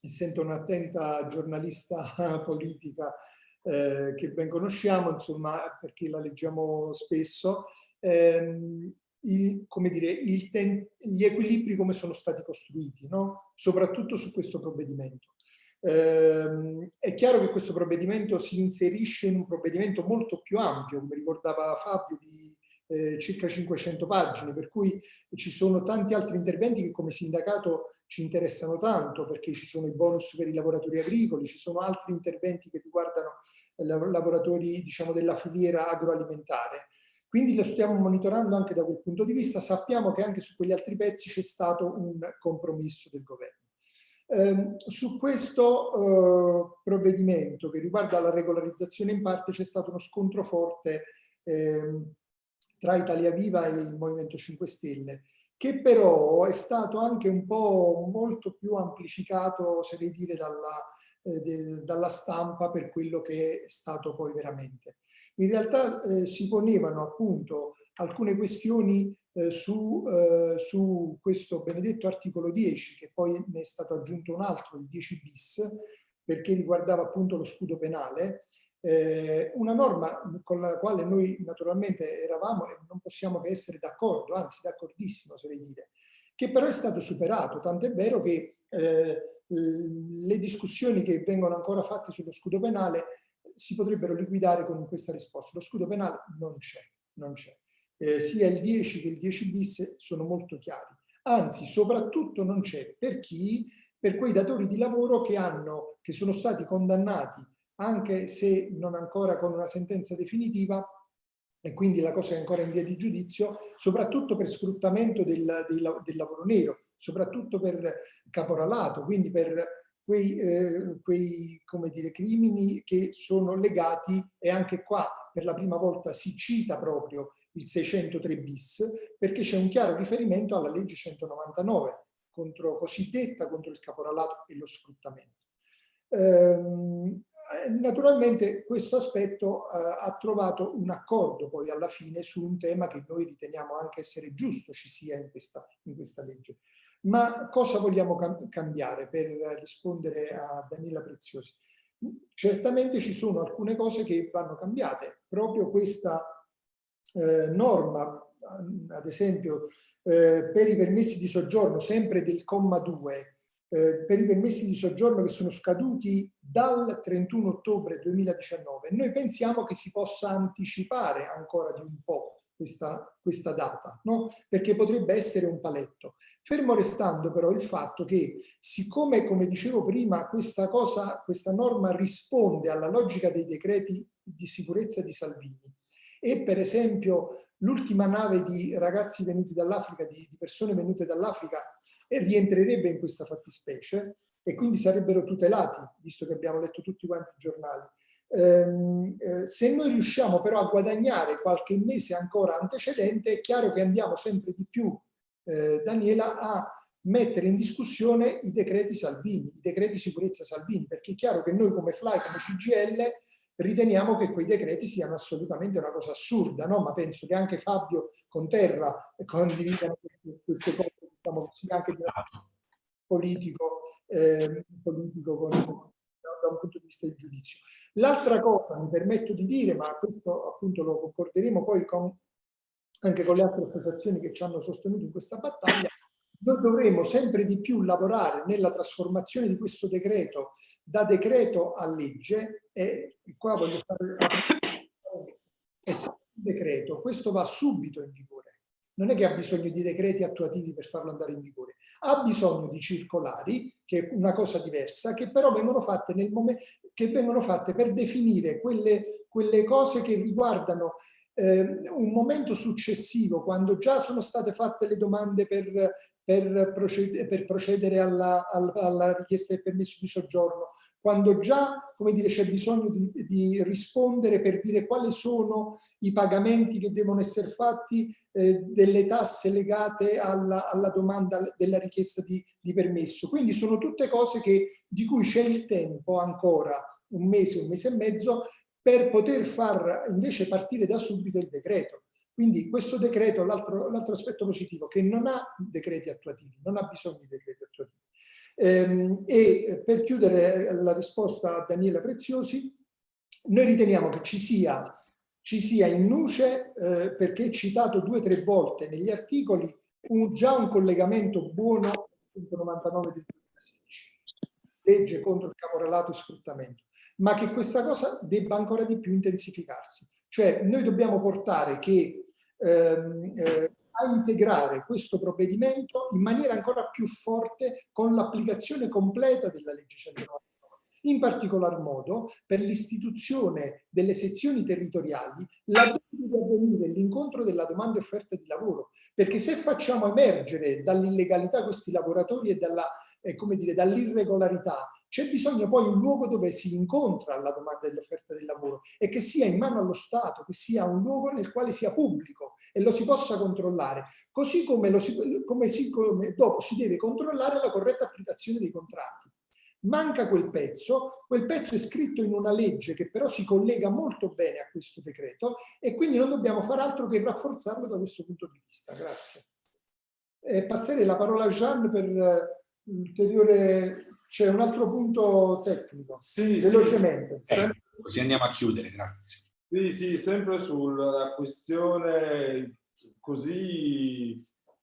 essendo un'attenta giornalista politica, eh, che ben conosciamo, insomma, perché la leggiamo spesso, ehm, il, come dire, il gli equilibri come sono stati costruiti, no? soprattutto su questo provvedimento. Eh, è chiaro che questo provvedimento si inserisce in un provvedimento molto più ampio, come ricordava Fabio, di eh, circa 500 pagine, per cui ci sono tanti altri interventi che come sindacato ci interessano tanto, perché ci sono i bonus per i lavoratori agricoli, ci sono altri interventi che riguardano lavoratori diciamo, della filiera agroalimentare. Quindi lo stiamo monitorando anche da quel punto di vista, sappiamo che anche su quegli altri pezzi c'è stato un compromesso del governo. Eh, su questo eh, provvedimento che riguarda la regolarizzazione in parte c'è stato uno scontro forte eh, tra Italia Viva e il Movimento 5 Stelle, che però è stato anche un po' molto più amplificato, se dire, dalla, eh, dalla stampa per quello che è stato poi veramente. In realtà eh, si ponevano appunto alcune questioni eh, su, eh, su, questo benedetto articolo 10, che poi ne è stato aggiunto un altro, il 10 bis, perché riguardava appunto lo scudo penale, eh, una norma con la quale noi naturalmente eravamo e non possiamo che essere d'accordo, anzi d'accordissimo, oserei dire, che però è stato superato, tant'è vero che eh, le discussioni che vengono ancora fatte sullo scudo penale si potrebbero liquidare con questa risposta. Lo scudo penale non c'è, non c'è. Eh, sia il 10 che il 10 bis sono molto chiari. Anzi, soprattutto non c'è per chi? Per quei datori di lavoro che, hanno, che sono stati condannati, anche se non ancora con una sentenza definitiva, e quindi la cosa è ancora in via di giudizio, soprattutto per sfruttamento del, del, del lavoro nero, soprattutto per caporalato, quindi per quei, eh, quei dire, crimini che sono legati, e anche qua per la prima volta si cita proprio il 603 bis, perché c'è un chiaro riferimento alla legge 199, contro, cosiddetta contro il caporalato e lo sfruttamento. Ehm, naturalmente questo aspetto eh, ha trovato un accordo poi alla fine su un tema che noi riteniamo anche essere giusto ci sia in questa, in questa legge. Ma cosa vogliamo cam cambiare per rispondere a Daniela Preziosi? Certamente ci sono alcune cose che vanno cambiate. Proprio questa eh, norma, ad esempio, eh, per i permessi di soggiorno, sempre del comma 2, eh, per i permessi di soggiorno che sono scaduti dal 31 ottobre 2019, noi pensiamo che si possa anticipare ancora di un po' questa, questa data, no? perché potrebbe essere un paletto. Fermo restando però il fatto che siccome, come dicevo prima, questa, cosa, questa norma risponde alla logica dei decreti di sicurezza di Salvini e per esempio l'ultima nave di ragazzi venuti dall'Africa, di, di persone venute dall'Africa, rientrerebbe in questa fattispecie e quindi sarebbero tutelati, visto che abbiamo letto tutti quanti i giornali. Ehm, eh, se noi riusciamo però a guadagnare qualche mese ancora antecedente, è chiaro che andiamo sempre di più, eh, Daniela, a mettere in discussione i decreti Salvini, i decreti sicurezza Salvini, perché è chiaro che noi come FLY, come CGL, riteniamo che quei decreti siano assolutamente una cosa assurda, no? ma penso che anche Fabio Conterra condividano queste cose, diciamo così, anche di politico, eh, politico con, da un punto di vista di giudizio. L'altra cosa, mi permetto di dire, ma questo appunto lo concorderemo poi con, anche con le altre associazioni che ci hanno sostenuto in questa battaglia, noi dovremo sempre di più lavorare nella trasformazione di questo decreto da decreto a legge e qua voglio fare un decreto, questo va subito in vigore non è che ha bisogno di decreti attuativi per farlo andare in vigore, ha bisogno di circolari, che è una cosa diversa, che però vengono fatte, nel momento, che vengono fatte per definire quelle, quelle cose che riguardano eh, un momento successivo, quando già sono state fatte le domande per, per, procedere, per procedere alla, alla, richiesta del permesso di soggiorno, quando già c'è bisogno di, di, rispondere per dire quali sono i pagamenti che devono essere fatti eh, delle tasse legate alla, alla, domanda della richiesta di, di, permesso. Quindi sono tutte cose che, di cui c'è il tempo ancora, un mese, un mese e mezzo, per poter far invece partire da subito il decreto. Quindi questo decreto, l'altro aspetto positivo, che non ha decreti attuativi, non ha bisogno di decreti attuativi. Ehm, e per chiudere la risposta a Daniela Preziosi, noi riteniamo che ci sia, ci sia in nuce, eh, perché citato due o tre volte negli articoli, un, già un collegamento buono al 199 del 2016, legge contro il caporalato e sfruttamento, ma che questa cosa debba ancora di più intensificarsi. Cioè noi dobbiamo portare che ehm, eh, a integrare questo provvedimento in maniera ancora più forte con l'applicazione completa della legge 199 in particolar modo per l'istituzione delle sezioni territoriali laddove deve avvenire l'incontro della domanda e offerta di lavoro, perché se facciamo emergere dall'illegalità questi lavoratori e eh, dall'irregolarità, c'è bisogno poi un luogo dove si incontra la domanda e l'offerta del lavoro e che sia in mano allo Stato, che sia un luogo nel quale sia pubblico e lo si possa controllare, così come, si, come, si, come dopo si deve controllare la corretta applicazione dei contratti. Manca quel pezzo, quel pezzo è scritto in una legge che però si collega molto bene a questo decreto e quindi non dobbiamo fare altro che rafforzarlo da questo punto di vista. Grazie. Eh, passerei la parola a Jean per ulteriore... C'è un altro punto tecnico, sì, velocemente. Sì, sì. Eh, così andiamo a chiudere, grazie. Sì, sì, sempre sulla questione così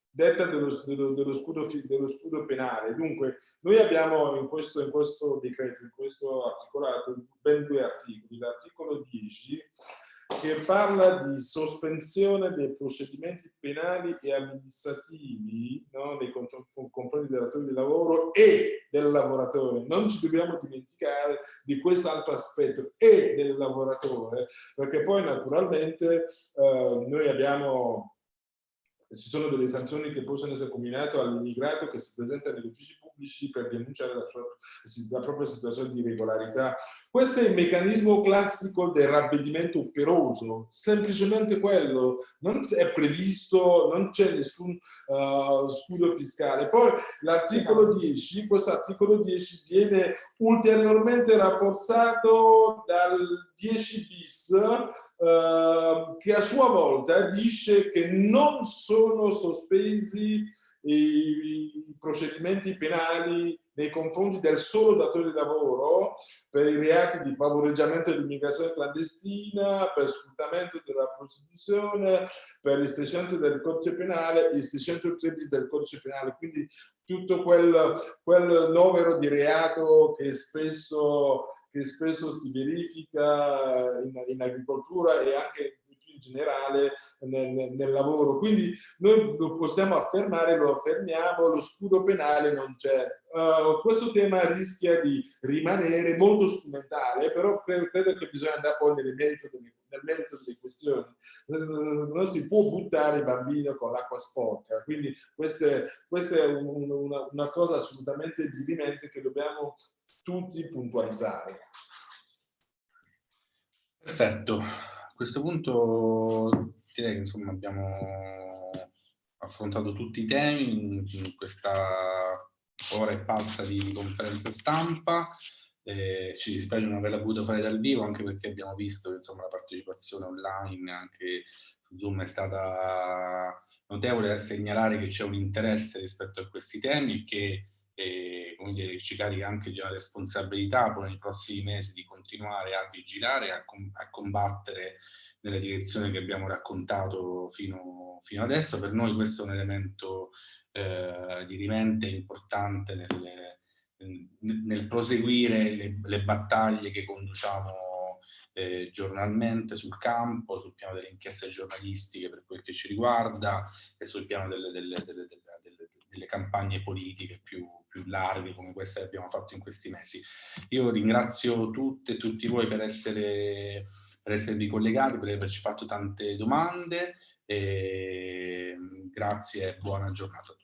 detta dello, dello, dello, scudo, dello, scudo, penale. Dunque, noi abbiamo in questo, in questo decreto, in questo articolato, ben due articoli. L'articolo 10 che parla di sospensione dei procedimenti penali e amministrativi no, nei confronti del datore di lavoro e del lavoratore. Non ci dobbiamo dimenticare di quest'altro aspetto e del lavoratore, perché poi naturalmente eh, noi abbiamo ci sono delle sanzioni che possono essere combinate all'immigrato che si presenta negli uffici pubblici per denunciare la, sua, la, propria situazione di irregolarità. Questo è il meccanismo classico del ravvedimento operoso, semplicemente quello, non è previsto, non c'è nessun uh, scudo fiscale. Poi l'articolo 10, questo articolo 10 viene ulteriormente rafforzato dal 10 bis uh, che a sua volta dice che non sono sospesi i, procedimenti penali nei confronti del solo datore di lavoro per i reati di favoreggiamento dell'immigrazione clandestina, per sfruttamento della prostituzione, per il 600 del codice penale, il 603 bis del codice penale, quindi tutto quel, quel novero di reato che spesso, che spesso si verifica in, in agricoltura e anche in generale nel, nel, lavoro. Quindi noi lo possiamo affermare, lo affermiamo, lo scudo penale non c'è. Uh, questo tema rischia di rimanere molto strumentale, però credo, credo che bisogna andare poi nel merito delle, nel merito delle questioni. Non si può buttare il bambino con l'acqua sporca, quindi questa è, questa è un, una, una cosa assolutamente dirimente che dobbiamo tutti puntualizzare. Perfetto questo punto direi che insomma abbiamo affrontato tutti i temi in questa ora e passa di conferenza stampa. Eh, ci dispiace non averla potuto fare dal vivo anche perché abbiamo visto che insomma, la partecipazione online anche su Zoom è stata notevole da segnalare che c'è un interesse rispetto a questi temi e che e come dire, ci carica anche di una responsabilità poi nei prossimi mesi di continuare a vigilare, a, com a combattere nella direzione che abbiamo raccontato fino, fino, adesso. Per noi questo è un elemento eh, di rimente importante nel, nel proseguire le, le, battaglie che conduciamo eh, giornalmente sul campo, sul piano delle inchieste giornalistiche per quel che ci riguarda e sul piano delle, delle, delle, delle campagne politiche più, più larghe come queste che abbiamo fatto in questi mesi. Io ringrazio tutte e tutti voi per, essere, per esservi collegati, per averci fatto tante domande e grazie e buona giornata a tutti.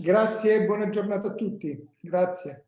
Grazie e buona giornata a tutti. Grazie.